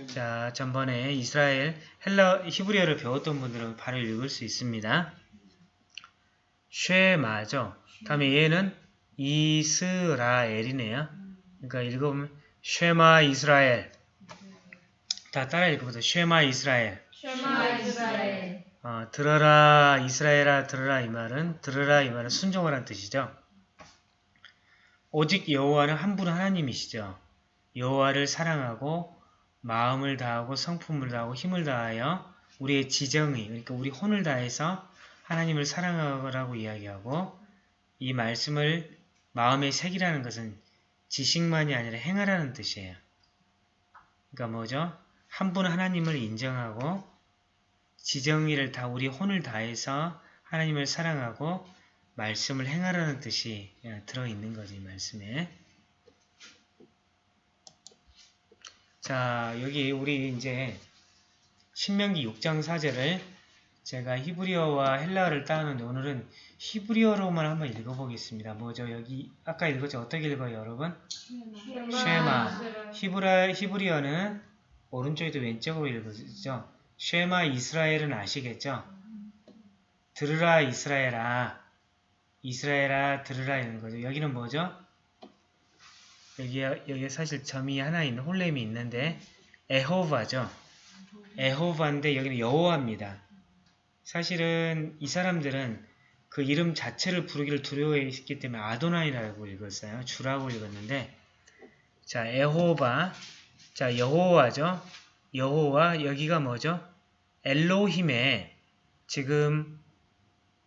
S1: 자 전번에 이스라엘 헬라 히브리어를 배웠던 분들은 바로 읽을 수 있습니다. 쉐마죠. 다음에 얘는 이스라엘이네요. 그러니까 읽어보면 쉐마 이스라엘 다 따라 읽어보세요. 쉐마 이스라엘
S4: 쉐마 이스라엘
S1: 어, 들어라 이스라엘아 들어라 이 말은 들어라 이 말은 순종하라는 뜻이죠. 오직 여호와는 한 분 하나님이시죠. 여호와를 사랑하고 마음을 다하고 성품을 다하고 힘을 다하여 우리의 지정의 그러니까 우리 혼을 다해서 하나님을 사랑하라고 이야기하고 이 말씀을 마음에 새기라는 것은 지식만이 아니라 행하라는 뜻이에요. 그러니까 뭐죠? 한 분 하나님을 인정하고 지정의를 다 우리 혼을 다해서 하나님을 사랑하고 말씀을 행하라는 뜻이 예, 들어있는 거지 이 말씀에. 자 여기 우리 이제 신명기 6장 4절을 제가 히브리어와 헬라어를 따는데 오늘은 히브리어로만 한번 읽어보겠습니다. 뭐죠? 여기 아까 읽었죠? 어떻게 읽어요 여러분? 쉐마. 히브라, 히브리어는 오른쪽에도 왼쪽으로 읽어지죠. 쉐마 이스라엘은 아시겠죠? 들으라 이스라엘아. 이스라엘아 들으라 이런 거죠. 여기는 뭐죠? 여기 여기 사실 점이 하나 있는 홀렘이 있는데 에호바죠. 에호바인데 여기는 여호와입니다. 사실은 이 사람들은 그 이름 자체를 부르기를 두려워했기 때문에 아도나이라고 읽었어요. 주라고 읽었는데 자 에호바 자 여호와죠. 여호와 여기가 뭐죠? 엘로힘의 지금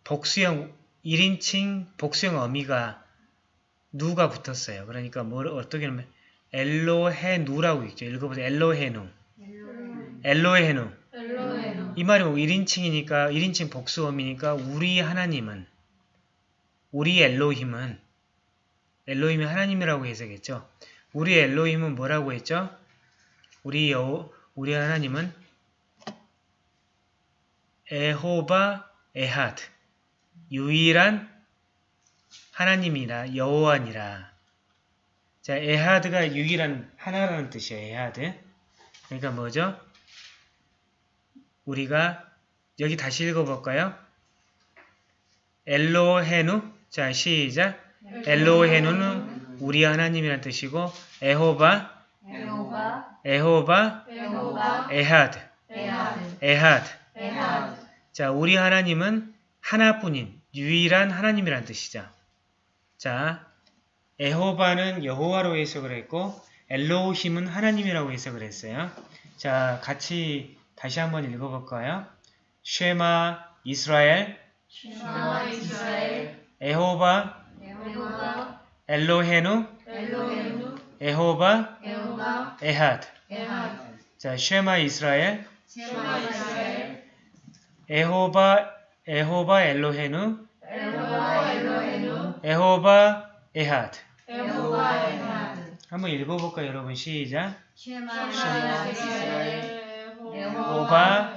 S1: 복수형 1인칭 복수형 어미가 누가 붙었어요. 그러니까 뭐 어떻게 하면 엘로헤누라고 있죠. 읽어보세요. 엘로헤누. 엘로헤누.
S4: 엘로헤노.
S1: 이 말이 뭐 1인칭이니까 1인칭 복수어미니까 우리 하나님은 우리 엘로힘은 엘로힘이 하나님이라고 해석했죠. 우리 엘로힘은 뭐라고 했죠? 우리 여 우리 하나님은 에호바 에하드 유일한 하나님이라 여호와니라. 자, אחד가 유일한 하나라는 뜻이에요. אחד. 그러니까 뭐죠? 우리가 여기 다시 읽어볼까요? 엘로헤누 자 시작 엘로헤누는 우리 하나님이라는 뜻이고 יהוה יהוה יהוה.
S4: אחד אחד אחד.
S1: 자 우리 하나님은 하나뿐인 유일한 하나님이라는 뜻이죠. 자 יהוה는 여호와로 해석을 했고 אלוהים은 하나님이라고 해석을 했어요. 자 같이 다시 한번 읽어볼까요? שמע ישראל שמע
S4: ישראל. יהוה יהוה.
S1: אלוהינו אלוהינו. יהוה
S4: יהוה. אחד אחד.
S1: 자 שמע ישראל שמע ישראל. יהוה
S4: יהוה אלוהינו. יהוה אחד. יהוה אחד.
S1: 한번 읽어볼까요 여러분? 시작. יהוה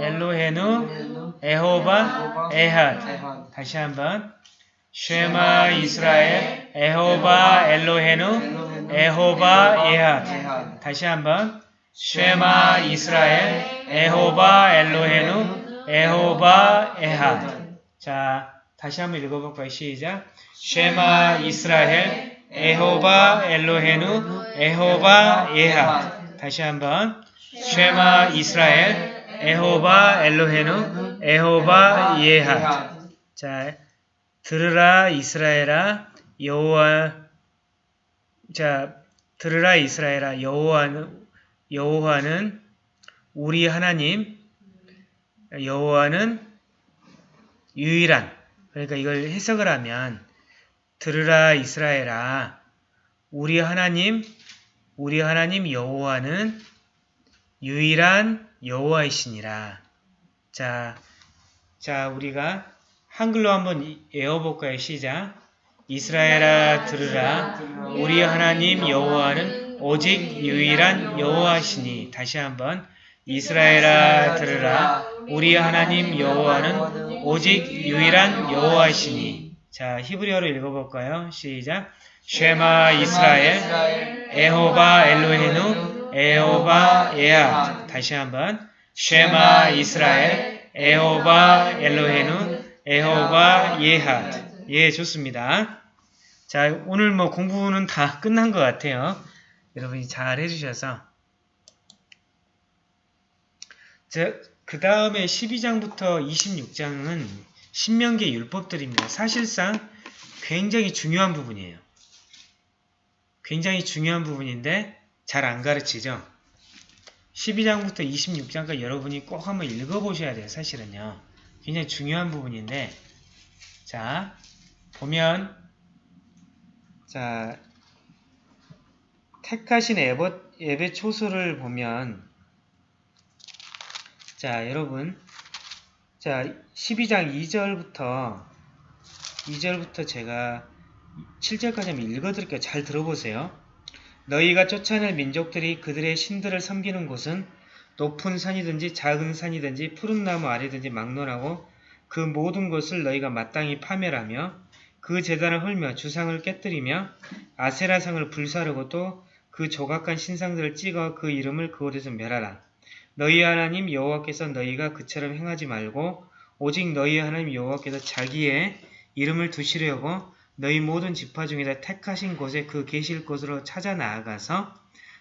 S1: אלוהינו יהוה אחד. 다시 한번. שמע ישראל יהוה אלוהינו יהוה אחד. 다시 한번. שמע ישראל יהוה אלוהינו יהוה אחד. 자 다시 한번 읽어볼까요? 시작. שמע ישראל יהוה אלוהינו יהוה אחד 다시 한번. 쉐마 이스라엘 에호바 엘로헤누 에호바 예하드 자 들으라 이스라엘아 여호와 자 들으라 이스라엘아 여호와는 여호와는 우리 하나님 여호와는 유일한 그러니까 이걸 해석을 하면 들으라 이스라엘아 우리 하나님 우리 하나님 여호와는 유일한 여호와이시니라. 자, 자 우리가 한글로 한번 외워볼까요? 시작. 이스라엘아 들으라. 우리 하나님 여호와는 오직 유일한 여호와시니. 다시 한번. 이스라엘아 들으라. 우리 하나님 여호와는 오직 유일한 여호와시니. 자, 히브리어로 읽어볼까요? 시작. 쉐마 이스라엘 에호바 엘로헤누 에호바 에아 다시 한번 쉐마 이스라엘 에호바 엘로헤누 에호바 예하 예 좋습니다 자 오늘 뭐 공부는 다 끝난 것 같아요 여러분이 잘 해주셔서 그 다음에 12장부터 26장은 신명기의 율법들입니다 사실상 굉장히 중요한 부분이에요 굉장히 중요한 부분인데 잘 안 가르치죠. 12장부터 26장까지 여러분이 꼭 한번 읽어보셔야 돼요. 사실은요. 굉장히 중요한 부분인데 자 보면 자 택하신 예배, 예배 초소를 보면 자 여러분 자 12장 2절부터 2절부터 제가 7절까지 한번 읽어드릴게요. 잘 들어보세요. 너희가 쫓아낼 민족들이 그들의 신들을 섬기는 곳은 높은 산이든지 작은 산이든지 푸른 나무 아래든지 막론하고 그 모든 것을 너희가 마땅히 파멸하며 그 재단을 헐며 주상을 깨뜨리며 아세라상을 불사르고 또 그 조각한 신상들을 찍어 그 이름을 그 곳에서 멸하라. 너희 하나님 여호와께서 너희가 그처럼 행하지 말고 오직 너희 하나님 여호와께서 자기의 이름을 두시려고 너희 모든 지파 중에서 택하신 곳에 그 계실 곳으로 찾아 나아가서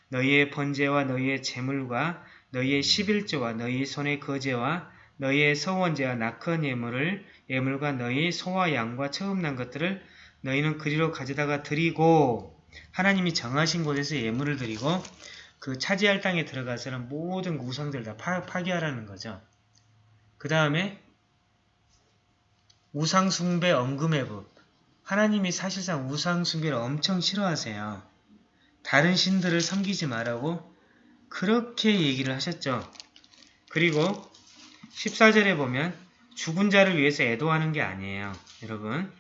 S1: 너희의 번제와 너희의 제물과 너희의 십일조와 너희 손의 거제와 너희의 서원제와 낙헌 예물을 예물과 너희 소와 양과 처음 난 것들을 너희는 그리로 가져다가 드리고 하나님이 정하신 곳에서 예물을 드리고 그 차지할 땅에 들어가서는 모든 우상들 다 파, 파괴하라는 거죠. 그 다음에 우상숭배 엄금의 법. 하나님이 사실상 우상숭배를 엄청 싫어하세요. 다른 신들을 섬기지 말라고 그렇게 얘기를 하셨죠. 그리고 14절에 보면 죽은 자를 위해서 애도하는 게 아니에요. 여러분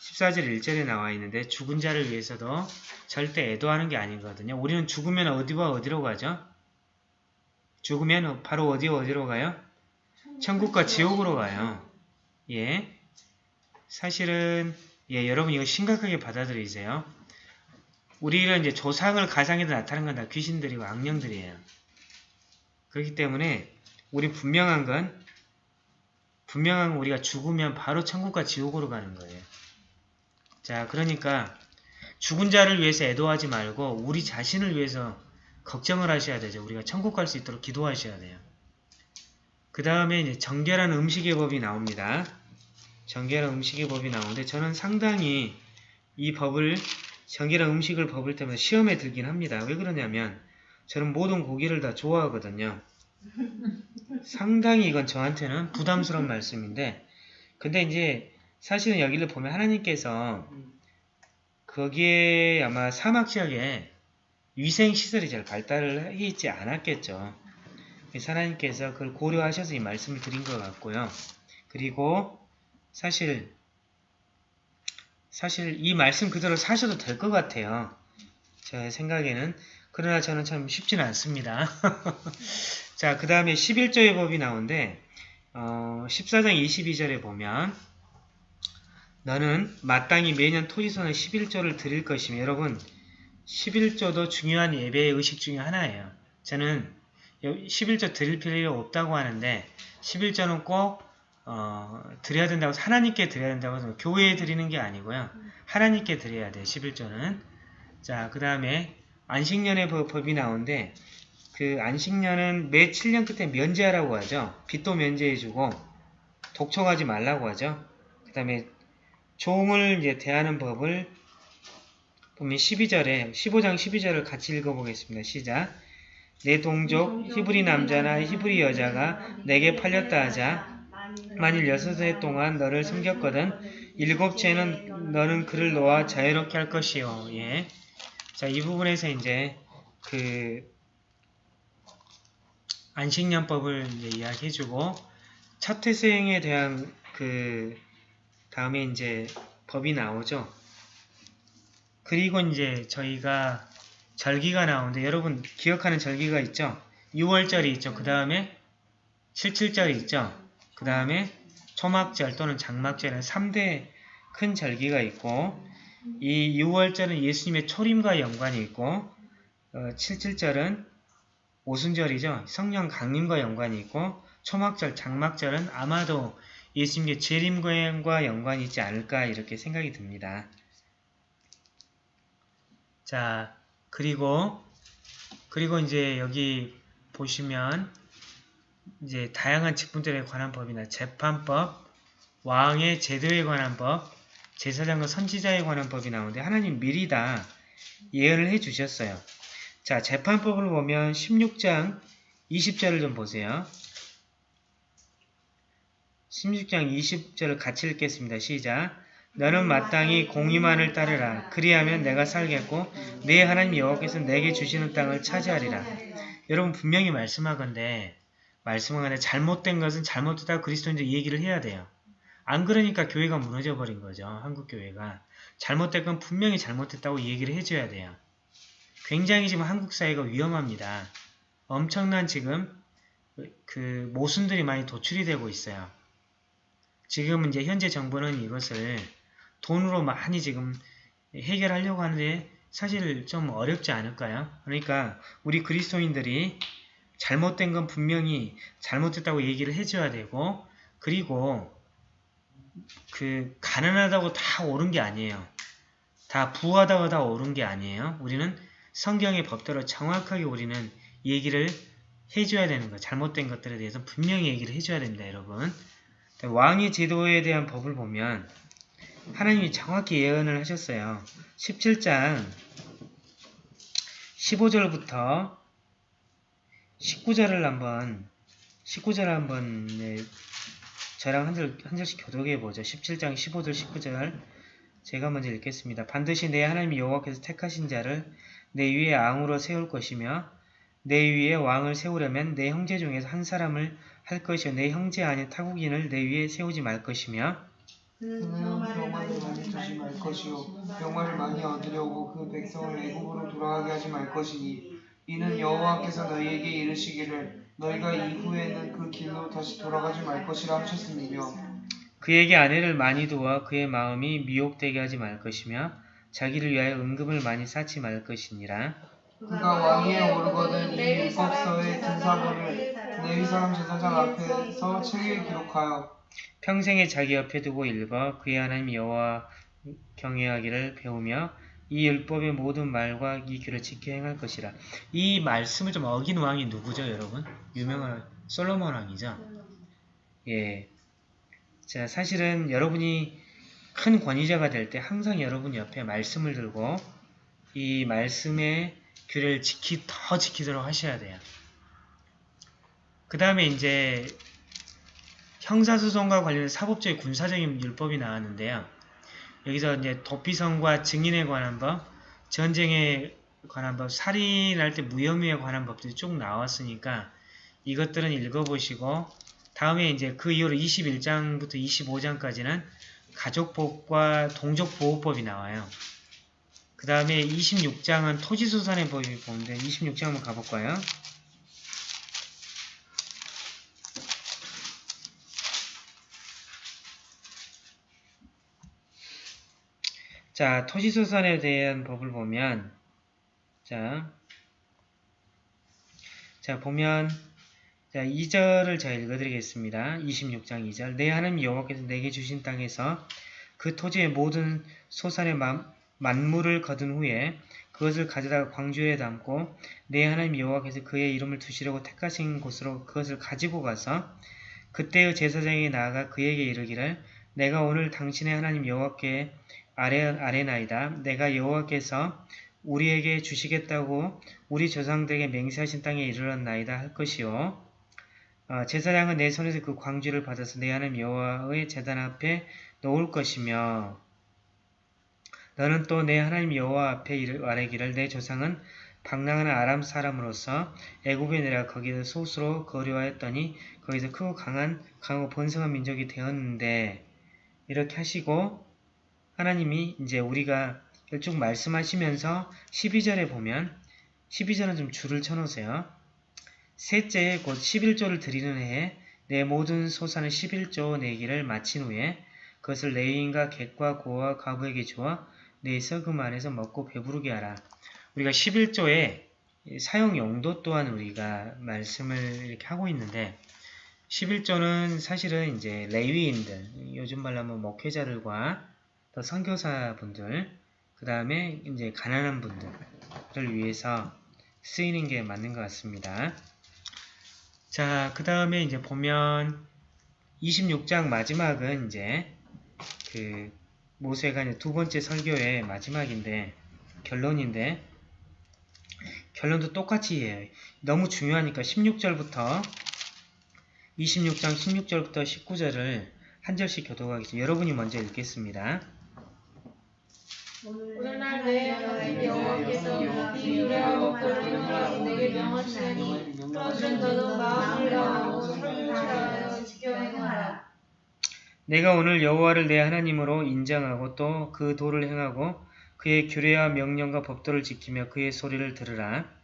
S1: 14절 1절에 나와 있는데 죽은 자를 위해서도 절대 애도하는 게 아니거든요. 우리는 죽으면 어디와 어디로 가죠? 죽으면 바로 어디 어디로 가요? 천국과 지옥으로 가요. 예. 사실은 예, 여러분 이거 심각하게 받아들이세요. 우리는 이제 조상을 가상에도 나타나는 건다 귀신들이고 악령들이에요. 그렇기 때문에 우리 분명한 건 분명한 건 우리가 죽으면 바로 천국과 지옥으로 가는 거예요. 자, 그러니까 죽은 자를 위해서 애도하지 말고 우리 자신을 위해서 걱정을 하셔야 되죠. 우리가 천국 갈 수 있도록 기도하셔야 돼요. 그 다음에 이제 정결한 음식의 법이 나옵니다. 정결한 음식의 법이 나오는데 저는 상당히 이 법을 정결한 음식을 법을 때문에 시험에 들긴 합니다. 왜 그러냐면 저는 모든 고기를 다 좋아하거든요. 상당히 이건 저한테는 부담스러운 말씀인데 근데 이제 사실은 여기를 보면 하나님께서 거기에 아마 사막 지역에 위생 시설이 잘 발달을 해 있지 않았겠죠. 그래서 하나님께서 그걸 고려하셔서 이 말씀을 드린 것 같고요. 그리고 사실 사실 이 말씀 그대로 사셔도 될 것 같아요. 제 생각에는 그러나 저는 참 쉽지는 않습니다. 자, 그 다음에 11조의 법이 나오는데 어, 14장 22절에 보면 너는 마땅히 매년 토지선을 11조를 드릴 것이며 여러분 11조도 중요한 예배의 의식 중에 하나예요. 저는 11조 드릴 필요 없다고 하는데 11조는 꼭 어, 드려야 된다고 하나님께 드려야 된다고 해서 교회에 드리는 게 아니고요. 하나님께 드려야 돼요. 11조는. 자, 그 다음에 안식년의 법- 법이 나오는데 그 안식년은 매 7년 끝에 면제하라고 하죠. 빚도 면제해주고 독촉하지 말라고 하죠. 그 다음에 종을 이제 대하는 법을 보면 12절에 15장 12절을 같이 읽어보겠습니다. 시작. 내 동족 히브리 남자나 히브리 여자가 내게 팔렸다 하자 만일 여섯 해 동안 너를 섬겼거든 일곱째는 너는 그를 놓아 자유롭게 할 것이요. 예. 자, 이 부분에서 이제 그 안식년법을 이제 이야기해주고 첫 태생에 대한 그 다음에 이제 법이 나오죠. 그리고 이제 저희가 절기가 나오는데 여러분 기억하는 절기가 있죠? 6월절이 있죠. 그 다음에 77절이 있죠. 그 다음에 초막절 또는 장막절은 3대 큰 절기가 있고 이 6월절은 예수님의 초림과 연관이 있고 어, 77절은 오순절이죠. 성령 강림과 연관이 있고 초막절, 장막절은 아마도 예수님의 재림과 연관이 있지 않을까 이렇게 생각이 듭니다. 자, 그리고 그리고 이제 여기 보시면 이제 다양한 직분들에 관한 법이나 재판법, 왕의 제도에 관한 법, 제사장과 선지자에 관한 법이 나오는데 하나님 미리 다 예언을 해 주셨어요. 자, 재판법을 보면 16장 20절을 좀 보세요. 16장 20절을 같이 읽겠습니다. 시작. 너는 마땅히 공의만을 따르라. 그리하면 내가 살겠고 내 하나님 여호와께서 내게 주시는 땅을 차지하리라. 여러분 분명히 말씀하건대 말씀하건대 잘못된 것은 잘못되다 그리스도인들 얘기를 해야 돼요. 안 그러니까 교회가 무너져 버린 거죠. 한국 교회가. 잘못된 건 분명히 잘못됐다고 얘기를 해줘야 돼요. 굉장히 지금 한국 사회가 위험합니다. 엄청난 지금 그 모순들이 많이 도출이 되고 있어요. 지금 이제 현재 정부는 이것을 돈으로 많이 지금 해결하려고 하는데 사실 좀 어렵지 않을까요? 그러니까 우리 그리스도인들이 잘못된 건 분명히 잘못됐다고 얘기를 해줘야 되고 그리고 그 가난하다고 다 옳은 게 아니에요. 다 부하다고 다 옳은 게 아니에요. 우리는 성경의 법대로 정확하게 우리는 얘기를 해줘야 되는 거예요. 잘못된 것들에 대해서 분명히 얘기를 해줘야 됩니다, 여러분. 왕의 제도에 대한 법을 보면 하나님이 정확히 예언을 하셨어요. 17장 15절부터 19절을 한번 19절 한번 네, 저랑 한, 절, 한 절씩 교독해 보죠. 17장 15절 19절 제가 먼저 읽겠습니다. 반드시 내 하나님 여호와께서 택하신 자를 내 위에 왕으로 세울 것이며 내 위에 왕을 세우려면 내 형제 중에서 한 사람을 할 것이요 내 형제 아닌 타국인을 내 위에 세우지 말 것이며
S3: 그는 많이
S2: 많이
S3: 주지 말 것이요.
S2: 병마를 많이 얻으려고 그 백성을 애굽으로 돌아가게 하지 말 것이니 이는 여호와께서 너희에게 이르시기를 너희가 이후에는 그 길로 다시 돌아가지 말 것이라 하셨음이며
S1: 그에게 아내를 많이 두어 그의 마음이 미혹되게 하지 말 것이며 자기를 위하여 은금을 많이 쌓지 말 것이니라.
S2: 그가 왕위에 오르거든 이 율법서의 등사본을 사람 제사장 앞에서 책에 기록하여
S1: 평생에 자기 옆에 두고 읽어 그의 하나님 여호와 경외하기를 배우며 이 율법의 모든 말과 이 규를 지켜 행할 것이라. 이 말씀을 좀 어긴 왕이 누구죠, 여러분? 유명한 솔로몬 왕이죠. 예. 자, 사실은 여러분이 큰 권위자가 될 때 항상 여러분 옆에 말씀을 들고 이 말씀의 규를 지키 더 지키도록 하셔야 돼요. 그 다음에 이제 형사소송과 관련된 사법적인 군사적인 율법이 나왔는데요. 여기서 이제 도피성과 증인에 관한 법, 전쟁에 관한 법, 살인할 때 무혐의에 관한 법들이 쭉 나왔으니까 이것들은 읽어보시고 다음에 이제 그 이후로 21장부터 25장까지는 가족법과 동족보호법이 나와요. 그 다음에 26장은 토지소산의 법이 보는데 26장 한번 가볼까요? 자, 토지소산에 대한 법을 보면 자, 자 보면 자 2절을 제가 읽어드리겠습니다. 26장 2절 내 하나님 여호와께서 내게 주신 땅에서 그 토지의 모든 소산의 만, 만물을 거둔 후에 그것을 가져다가 광주에 담고 내 하나님 여호와께서 그의 이름을 두시려고 택하신 곳으로 그것을 가지고 가서 그때의 제사장이 나아가 그에게 이르기를 내가 오늘 당신의 하나님 여호와께 아레나이다. 내가 여호와께서 우리에게 주시겠다고 우리 조상들에게 맹세하신 땅에 이르렀나이다 할 것이요. 어, 제사장은 내 손에서 그 광주를 받아서 내 하나님 여호와의 제단 앞에 놓을 것이며 너는 또 내 하나님 여호와 앞에 아뢰기를 내 조상은 방랑하는 아람 사람으로서 애굽에 내려 거기서 소수로 거류하였더니 거기서 크고 강한 강하고 번성한 민족이 되었는데 이렇게 하시고 하나님이 이제 우리가 쭉 말씀하시면서 12절에 보면 12절은 좀 줄을 쳐놓으세요. 셋째에 곧 11조를 드리는 해에 내 모든 소산의 11조 내기를 마친 후에 그것을 레위인과 객과 고와 가부에게 주어 내 서금 안에서 먹고 배부르게 하라. 우리가 11조의 사용 용도 또한 우리가 말씀을 이렇게 하고 있는데 11조는 사실은 이제 레위인들, 요즘 말로 하면 목회자들과 또 선교사분들, 그 다음에 이제 가난한 분들을 위해서 쓰이는 게 맞는 것 같습니다. 자, 그 다음에 이제 보면 26장 마지막은 이제 그 모세가 이제 두 번째 설교의 마지막인데 결론인데 결론도 똑같이 해요. 너무 중요하니까 16절부터 26장 16절부터 19절을 한 절씩 교독하겠습니다. 여러분이 먼저 읽겠습니다.
S4: 오늘날 내 하나님 여호와께서 네 유래하고 거룩한 바 내게 명하시나니 그러면 너는 마음을 다하고 손을 다하여 지켜 행하라.
S1: 내가 오늘 여호와를 내 하나님으로 인정하고 또 그 도를 행하고 그의 규례와 명령과 법도를 지키며 그의 소리를 들으라.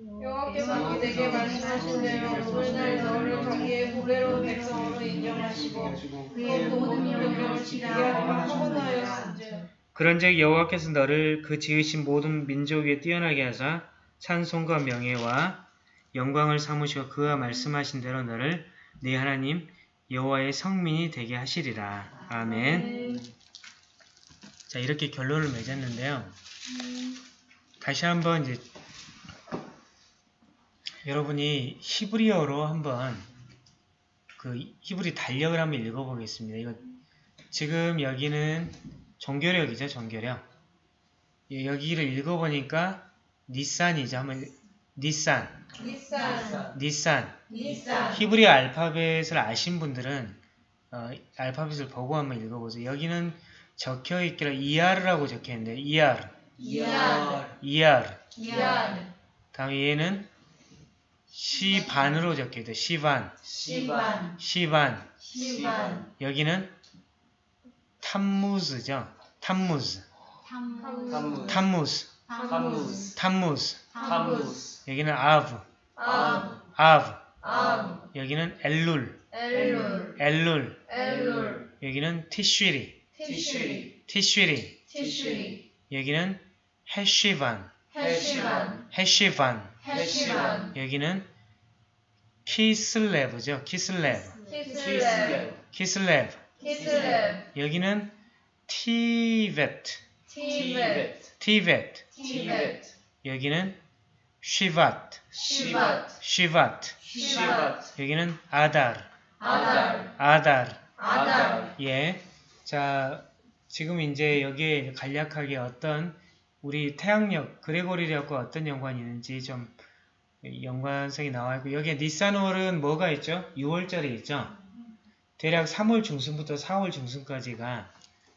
S4: 여호와께서 내게 말씀하신 대로 오늘날 너를 자기의 보배로운 백성으로 인정하시고 그의 모든 명령을 지키게 하기로 소원하였은즉
S1: 그런즉 여호와께서 너를 그 지으신 모든 민족 위에 뛰어나게 하사 찬송과 명예와 영광을 삼으시고 그와 말씀하신 대로 너를 네 하나님 여호와의 성민이 되게 하시리라. 아멘. 자 이렇게 결론을 맺었는데요. 다시 한번 이제 여러분이 히브리어로 한번 그 히브리 달력을 한번 읽어보겠습니다. 이거 지금 여기는 종교력이죠, 종교력. 예, 여기를 읽어보니까 니산이죠. 한번 니산, ניסן,
S4: ניסן. ניסן,
S1: 히브리 알파벳을 아신 분들은 어, 알파벳을 보고 한번 읽어보세요. 여기는 적혀 있기로 אייר라고 적혀 있는데 이아르,
S4: 이안,
S1: 이아르.
S4: 이안,
S1: 다음에 얘는 סיון으로 적혀 있다. סיון, סיון,
S4: סיון. סיון,
S1: 여기는 תמוז죠. תמוז, תמו תמוז,
S2: תמוז. תמוז. תמוז.
S1: 여기는 אב,
S4: 암,
S1: 아브.
S4: 암,
S1: 여기는 엘룰,
S4: 엘룰,
S1: 엘룰.
S4: 엘룰,
S1: 여기는 תשרי,
S4: תשרי, תשרי. תשרי,
S1: 여기는 חשוון,
S4: חשוון, חשוון. חשוון,
S1: 여기는 כסלו죠. כסלו,
S4: כסלו, כסלו. כסלו,
S1: 여기는 טבת,
S4: טבת. טבת,
S1: 여기는 쉬바트,
S4: 시밧,
S1: 쉬바트.
S4: 시밧,
S1: 여기는 아달,
S4: 아달,
S1: 아달.
S4: 아달,
S1: 예. 자, 지금 이제 여기에 간략하게 어떤 우리 태양력, 그레고리력과 어떤 연관이 있는지 좀 연관성이 나와 있고 여기에 니산월은 뭐가 있죠? 6월절이 있죠? 대략 3월 중순부터 4월 중순까지가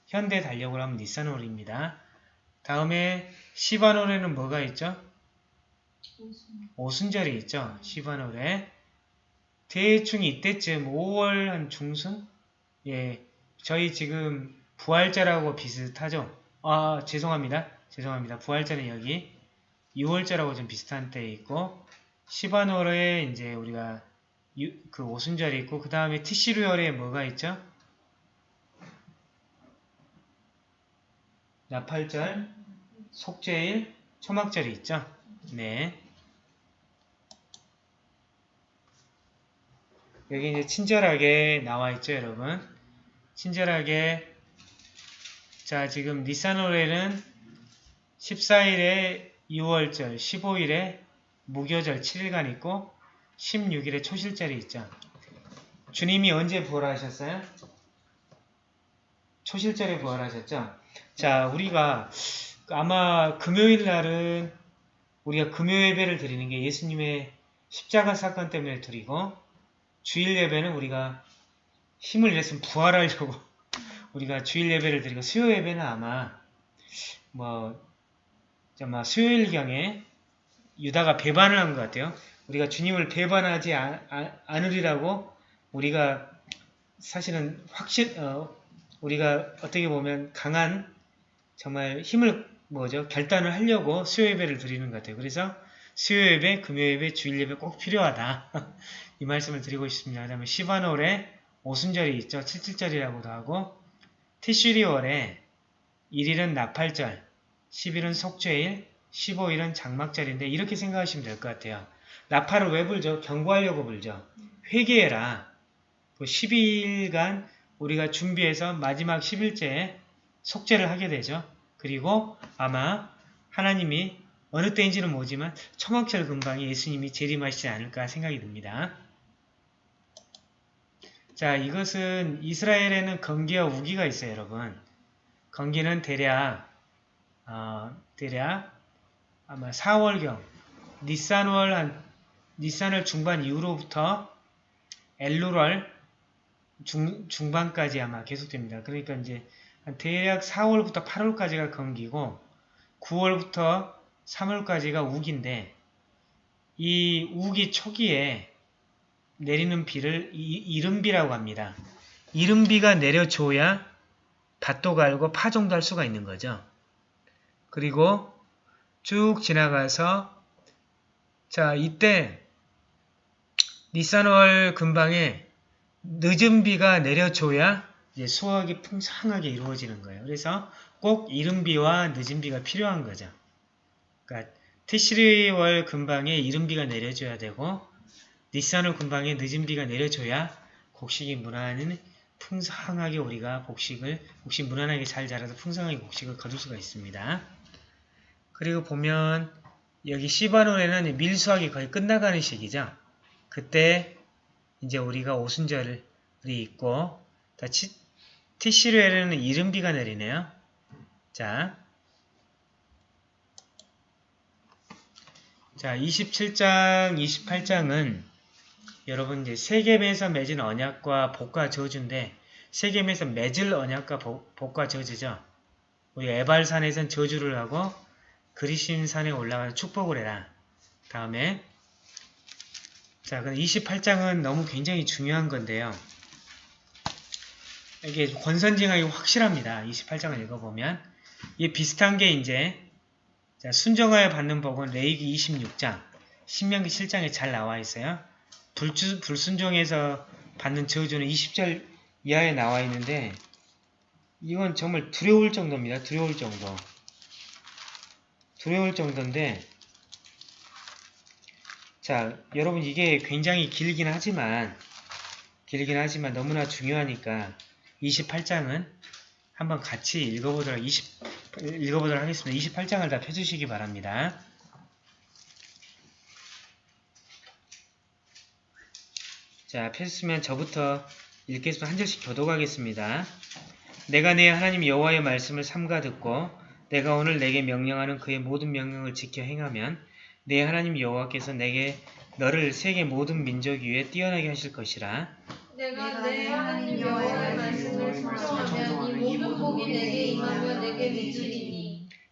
S1: 현대 달력으로 하면 니산월입니다. 다음에 시바월에는 뭐가 있죠? 오순절이 있죠? 시바월에 대충 이때쯤 5월 한 중순? 예, 저희 지금 부활절하고 비슷하죠? 아, 죄송합니다. 죄송합니다. 부활절은 여기 6월절하고 좀 비슷한 때에 있고 시바노르에 이제 우리가 유- 그 오순절이 있고 그 다음에 티시루열에 뭐가 있죠? 나팔절, 속죄일, 초막절이 있죠? 네. 여기 이제 친절하게 나와 있죠, 여러분? 친절하게 자 지금 니산월에는 14일에 6월절, 15일에 무교절 7일간 있고 16일에 초실절이 있죠. 주님이 언제 부활하셨어요? 초실절에 부활하셨죠? 자 우리가 아마 금요일 날은 우리가 금요 예배를 드리는 게 예수님의 십자가 사건 때문에 드리고 주일 예배는 우리가 힘을 냈으면 부활하려고 우리가 주일 예배를 드리고 수요 예배는 아마 뭐 아마 수요일경에 유다가 배반을 한 것 같아요. 우리가 주님을 배반하지 아- 아- 않으리라고 우리가 사실은 확실 어, 우리가 어떻게 보면 강한 정말 힘을 뭐죠 결단을 하려고 수요 예배를 드리는 것 같아요. 그래서 수요 예배, 금요 예배, 주일 예배 꼭 필요하다. 이 말씀을 드리고 싶습니다. 그다음에 시바노래 오순절이 있죠. 77절이라고도 하고 티슈리월에 1일은 나팔절, 10일은 속죄일, 15일은 장막절인데 이렇게 생각하시면 될 것 같아요. 나팔을 왜 불죠? 경고하려고 불죠. 회개해라. 그 12일간 우리가 준비해서 마지막 10일째에 속죄를 하게 되죠. 그리고 아마 하나님이 어느 때인지는 모르지만 초막절 근방에 예수님이 재림하시지 않을까 생각이 듭니다. 자, 이것은 이스라엘에는 건기와 우기가 있어요, 여러분. 건기는 대략 어, 대략 아마 4월경 니산월 한 니산월 중반 이후로부터 엘루월 중, 중반까지 아마 계속됩니다. 그러니까 이제 한 대략 4월부터 8월까지가 건기고 9월부터 3월까지가 우기인데 이 우기 초기에 내리는 비를 이- 이른비라고 합니다. 이른비가 내려줘야 밭도 갈고 파종도 할 수가 있는 거죠. 그리고 쭉 지나가서 자 이때 니산월 근방에 늦은 비가 내려줘야 수확이 풍성하게 이루어지는 거예요. 그래서 꼭 이른 비와 늦은 비가 필요한 거죠. 그러니까 티시리월 근방에 이른 비가 내려줘야 되고 니산월 근방에 늦은 비가 내려줘야 곡식이 무난히 풍성하게 우리가 복식을 복식 무난하게 잘 자라서 풍성하게 곡식을 거둘 수가 있습니다. 그리고 보면 여기 시바논에는 밀수학이 거의 끝나가는 시기죠. 그때 이제 우리가 오순절이 있고 다 치, 티시르에는 이른비가 내리네요. 자, 자 27장, 28장은 여러분 이제 세겜에서 맺은 언약과 복과 저주인데 세겜에서 맺을 언약과 복, 복과 저주죠. 우리 에발산에선 저주를 하고 그리신 산에 올라가서 축복을 해라. 다음에 자, 그럼 28장은 너무 굉장히 중요한 건데요. 이게 권선징악이 확실합니다. 28장을 읽어보면 이게 비슷한 게 이제 자, 순정하여 받는 복은 레이기 26장, 신명기 7장에 잘 나와 있어요. 불주, 불순종에서 받는 저주는 20절 이하에 나와 있는데 이건 정말 두려울 정도입니다. 두려울 정도. 두려울 정도인데 자 여러분 이게 굉장히 길긴 하지만 길긴 하지만 너무나 중요하니까 28장은 한번 같이 읽어보도록 20, 읽어보도록 하겠습니다. 28장을 다 펴주시기 바랍니다. 자, 펴셨으면 저부터 읽겠습니다. 한 절씩 교독하겠습니다. 내가 내 하나님 여호와의 말씀을 삼가 듣고 내가 오늘 내게 명령하는 그의 모든 명령을 지켜 행하면 내 하나님 여호와께서 내게 너를 세계 모든 민족 위에 뛰어나게 하실 것이라.
S4: 내가 내 하나님 여호와의 말씀을 순종하면 이 모든 복이 내게 임하며 내게 미치리니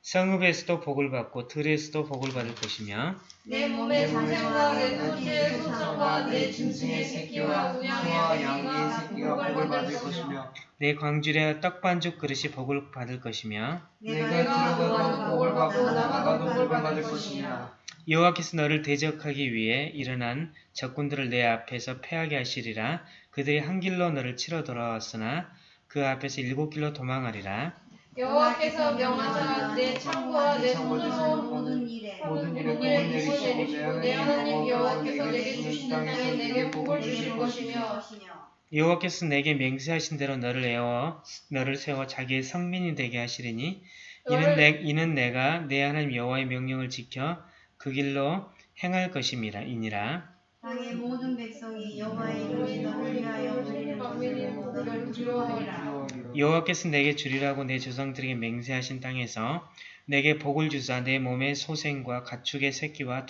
S1: 성읍에서도 복을 받고 들에서도 복을 받을 것이며
S4: 내 몸의 소생과 내 토지의 소성과 내 짐승의 새끼와 우양의
S2: 양의 새끼가 복을 받을 것이며
S1: 내 광주리와 떡반죽 그릇이 복을 받을 것이며
S2: 내가 들어가도 복을 받고 나가도 복을 받을 것이니라
S1: 여호와께서 너를 대적하기 위해 일어난 적군들을 내 앞에서 패하게 하시리라. 그들이 한 길로 너를 치러 돌아왔으나 그 앞에서 일곱 길로 도망하리라.
S4: 여호와께서 명하사 내 창고와 내 손으로
S3: 모든 일에
S2: 모든 일에
S4: 복을 내리시고
S2: 내
S4: 하나님 여호와께서 내게 주시는 땅에 내게 복을 주실 것이며
S3: 것이며
S1: 여호와께서 내게 맹세하신 대로 너를 에워 너를 세워 자기의 성민이 되게 하시리니 이는 내 이는 내가 내 하나님 여호와의 명령을 지켜 그 길로 행할 것임이라 이니라.
S3: 땅의 모든 백성이 여호와의 이름이 너를 위하여 드리는 것을 모두를 두려워하리라
S1: 여호와께서 내게 주리라고 내 조상들에게 맹세하신 땅에서 내게 복을 주사 내 몸의 소생과 가축의 새끼와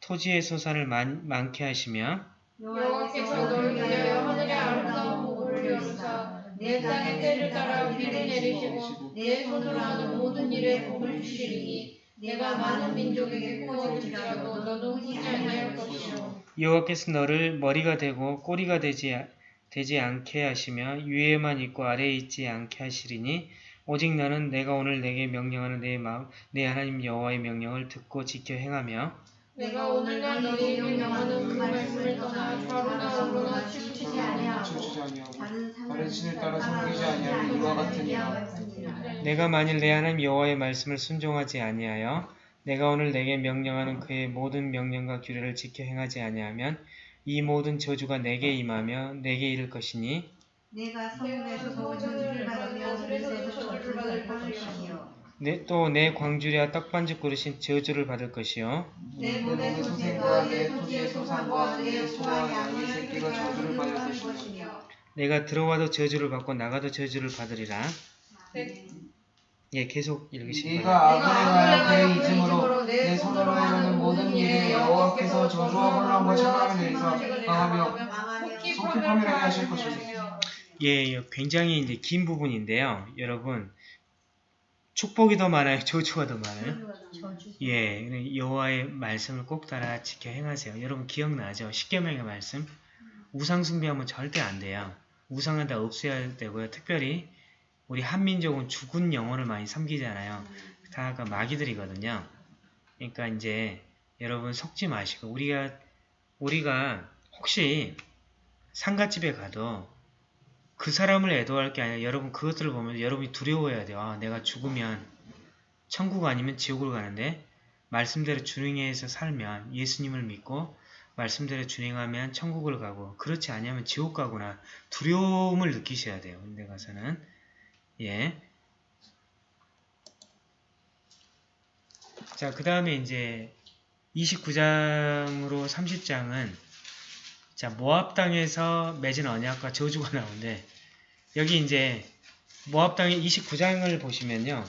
S1: 토, 지의 소산을 많, 많게 하시며
S4: 여호와께서 너를 위하여 하늘의 아름다운 복을 이루사 내 땅의 때를 따라 비를 내리시고 내 손으로 하는 모든 일에 복을 주시리니 내가 많은 민족에게 구원을지라도 너도 흔히 아니할 것이요.
S1: 여호와께서 너를 머리가 되고 꼬리가 되지, 되지 않게 하시며 위에만 있고 아래에 있지 않게 하시리니 오직 너는 내가 오늘 내게 명령하는 내 마음 내 하나님 여호와의 명령을 듣고 지켜 행하며
S4: 내가 오늘 날 너희에게 명하는 그 말씀을 떠나 좌로나 우로나 치우치지 아니하고
S2: 춤추지 아니하고
S3: 다른
S2: 신을 따라 섬기지 아니하는 이와 같으니라
S1: 내가 만일 내 하나님 여호와의 말씀을 순종하지 아니하여 내가 오늘 내게 명령하는 그의 모든 명령과 규례를 지켜 행하지 아니하면 이 모든 저주가 내게 임하며 내게 이를 것이니
S3: 내가 성읍에서 저주를 받으며 들에서도 저주를 받을 것이며
S1: 또내 광주리와 떡반죽 그릇인 저주를 받을 것이요.
S3: 내 몸의 소생과 내 토지의 소산과 내 소와 양의 새끼가 저주를 받을 것이며
S1: 내가 들어와도 저주를 받고 나가도 저주를 받으리라.
S3: 네.
S1: 예 계속 바랍니다
S2: 네가 아브레가 그의 이름으로 내 손으로 하는 모든 일에 여호와께서 저주와 혼란과 천함을 내리사
S3: 망하며
S2: 속히 파멸하게 하실 것이며
S1: 예, 예, 굉장히 이제 긴 부분인데요 여러분 축복이 더 많아요 저주가 더 많아요 예, 여호와의 말씀을 꼭 따라 지켜 행하세요. 여러분 기억나죠? 십계명의 말씀. 우상 숭배하면 절대 안 돼요. 우상은 다 없애야 되고요. 특별히 우리 한민족은 죽은 영혼을 많이 섬기잖아요. 다그 마귀들이거든요. 그러니까 이제 여러분 속지 마시고 우리가 우리가 혹시 상가집에 가도 그 사람을 애도할 게 아니라 여러분 그것들을 보면 여러분이 두려워해야 돼요. 아, 내가 죽으면 천국 아니면 지옥을 가는데 말씀대로 준행해서 살면 예수님을 믿고 말씀대로 준행하면 천국을 가고 그렇지 않으면 지옥 가거나 두려움을 느끼셔야 돼요. 근데 가서는 예. 자, 그 다음에 이제 29장으로 30장은 자, 모압 땅에서 맺은 언약과 저주가 나오는데 여기 이제 모압 땅의 29장을 보시면요.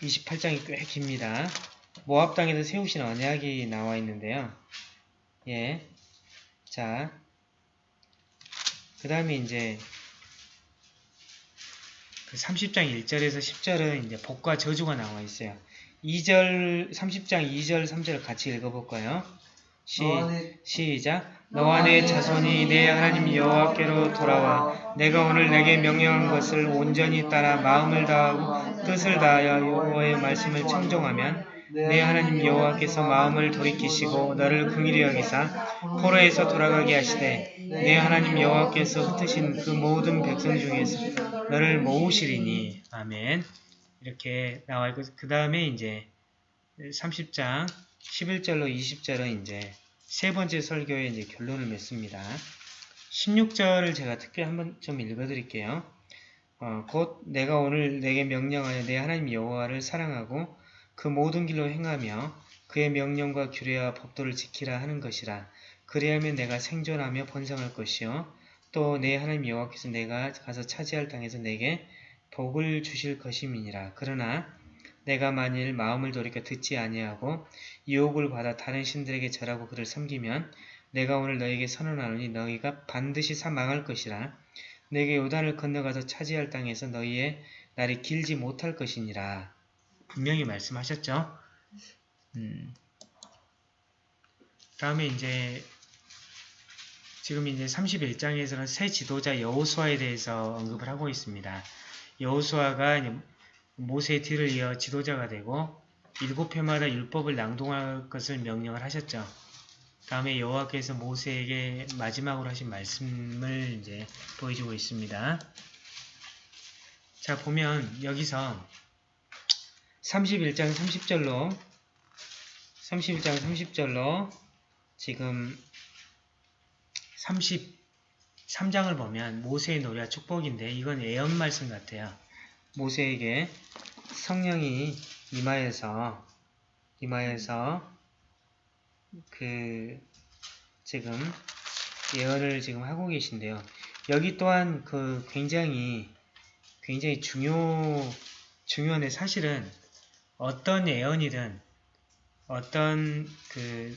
S1: 28장이 꽤 깁니다. 모압 땅에서 세우신 언약이 나와 있는데요. 예. 자. 그 다음에 이제 그 30장 1절에서 10절은 이제 복과 저주가 나와 있어요. 2절, 30장 2절, 3절을 같이 읽어볼까요? 시, 시작. 너와 내 자손이 내 하나님 여호와께로 돌아와 내가 오늘 내게 명령한 것을 온전히 따라 마음을 다하고 뜻을 다하여 여호와의 말씀을 청종하면 내 하나님 여호와께서 마음을 돌이키시고 너를 긍휼히 여기사 포로에서 돌아가게 하시되 내 하나님 여호와께서 흩으신 그 모든 백성 중에서 너를 모으시리니 아멘 이렇게 나와 있고 그 다음에 이제 30장 11절로 20절은 이제 세 번째 설교의 이제 결론을 맺습니다. 16절을 제가 특별히 한번 좀 읽어드릴게요. 어, 곧 내가 오늘 내게 명령하여 내 하나님 여호와를 사랑하고 그 모든 길로 행하며 그의 명령과 규례와 법도를 지키라 하는 것이라. 그리하면 내가 생존하며 번성할 것이요. 또 내 하나님 여호와께서 내가 가서 차지할 땅에서 내게 복을 주실 것임이니라. 그러나 내가 만일 마음을 돌이켜 듣지 아니하고 유혹을 받아 다른 신들에게 절하고 그를 섬기면 내가 오늘 너에게 선언하노니 너희가 반드시 사망할 것이라. 내게 요단을 건너가서 차지할 땅에서 너희의 날이 길지 못할 것이니라. 분명히 말씀하셨죠? 음. 다음에 이제 지금 이제 31장에서는 새 지도자 여호수아에 대해서 언급을 하고 있습니다. 여호수아가 모세의 뒤를 이어 지도자가 되고 일곱 회마다 율법을 낭독할 것을 명령을 하셨죠. 다음에 여호와께서 모세에게 마지막으로 하신 말씀을 이제 보여주고 있습니다. 자 보면 여기서 31장 30절로 31장 30절로 지금 33장을 보면 모세의 노래와 축복인데 이건 예언 말씀 같아요. 모세에게 성령이 임하여서 임하여서 그 지금 예언을 지금 하고 계신데요. 여기 또한 그 굉장히 굉장히 중요 중요한데 사실은 어떤 예언이든 어떤 그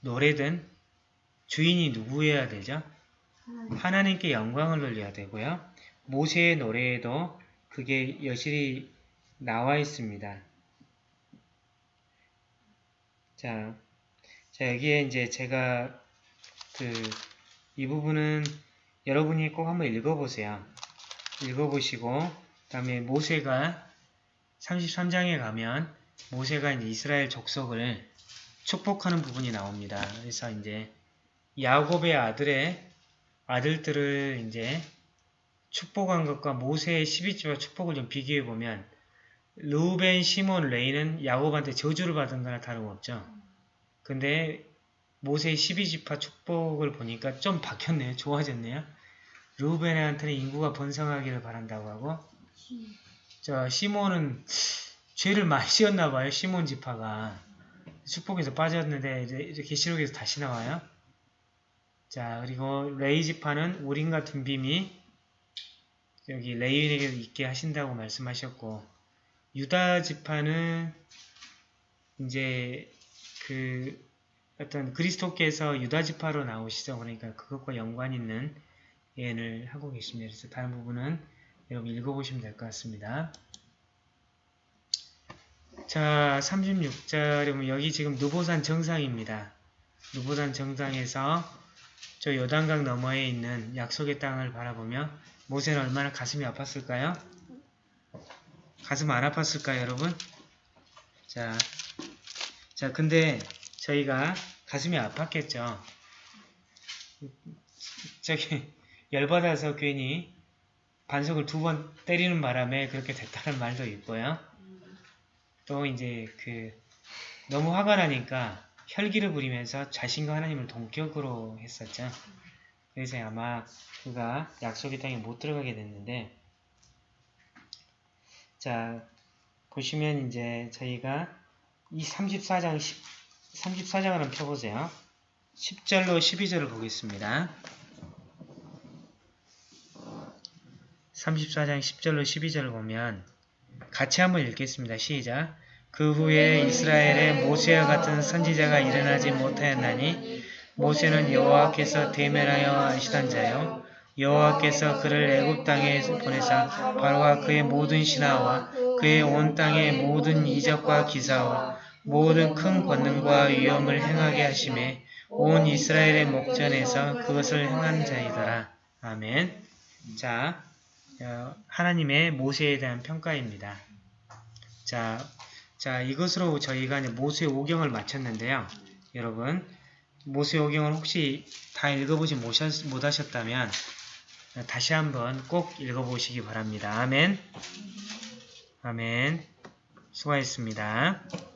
S1: 노래든 주인이 누구여야 되죠? 하나님께 영광을 돌려야 되고요. 모세의 노래에도 그게 여실히 나와 있습니다. 자, 자 여기에 이제 제가 그 이 부분은 여러분이 꼭 한번 읽어보세요. 읽어보시고 그 다음에 모세가 33장에 가면 모세가 이제 이스라엘 족속을 축복하는 부분이 나옵니다. 그래서 이제 야곱의 아들의 아들들을 이제 축복한 것과 모세의 12지파 축복을 좀 비교해 보면 루벤, 시몬, 레이는 야곱한테 저주를 받은 거나 다름없죠. 근데 모세의 12지파 축복을 보니까 좀 바뀌었네요. 좋아졌네요. 루벤한테는 인구가 번성하기를 바란다고 하고 저 시몬은 죄를 많이 지었나 봐요. 시몬 지파가 축복에서 빠졌는데 이제 계시록에서 다시 나와요. 자 그리고 레이 지파는 우린과 둠빔이 여기 레이인에게 있게 하신다고 말씀하셨고 유다 지파는 이제 그 어떤 그리스도께서 유다 지파로 나오시죠. 그러니까 그것과 연관 있는 예언을 하고 계십니다. 그래서 다른 부분은 여러분 읽어보시면 될 것 같습니다. 자, 36절에 보면 여기 지금 누보산 정상입니다. 누보산 정상에서 저 요단강 너머에 있는 약속의 땅을 바라보며 모세는 얼마나 가슴이 아팠을까요? 가슴 안 아팠을까요, 여러분? 자, 자, 근데 저희가 가슴이 아팠겠죠. 저기 열받아서 괜히 반석을 두 번 때리는 바람에 그렇게 됐다는 말도 있고요. 또 이제 그 너무 화가 나니까 혈기를 부리면서 자신과 하나님을 동격으로 했었죠. 그래서 아마 그가 약속의 땅에 못 들어가게 됐는데 자 보시면 이제 저희가 이 34장 10, 34장을 한번 펴보세요. 10절로 12절을 보겠습니다. 34장 10절로 12절을 보면 같이 한번 읽겠습니다. 시작. 그 후에 이스라엘에 모세와 같은 선지자가 일어나지 못하였나니 모세는 여호와께서 대면하여 하시던 자요 여호와께서 그를 애굽 땅에 보내사 바로와 그의 모든 신하와 그의 온 땅의 모든 이적과 기사와 모든 큰 권능과 위엄을 행하게 하심에 온 이스라엘의 목전에서 그것을 행한 자이더라. 아멘. 자, 어, 하나님의 모세에 대한 평가입니다. 자, 자 이것으로 저희가 모세 오경을 마쳤는데요. 여러분, 모세 오경을 혹시 다 읽어보지 못하셨- 못하셨다면 다시 한번 꼭 읽어보시기 바랍니다. 아멘. 아멘. 수고하셨습니다.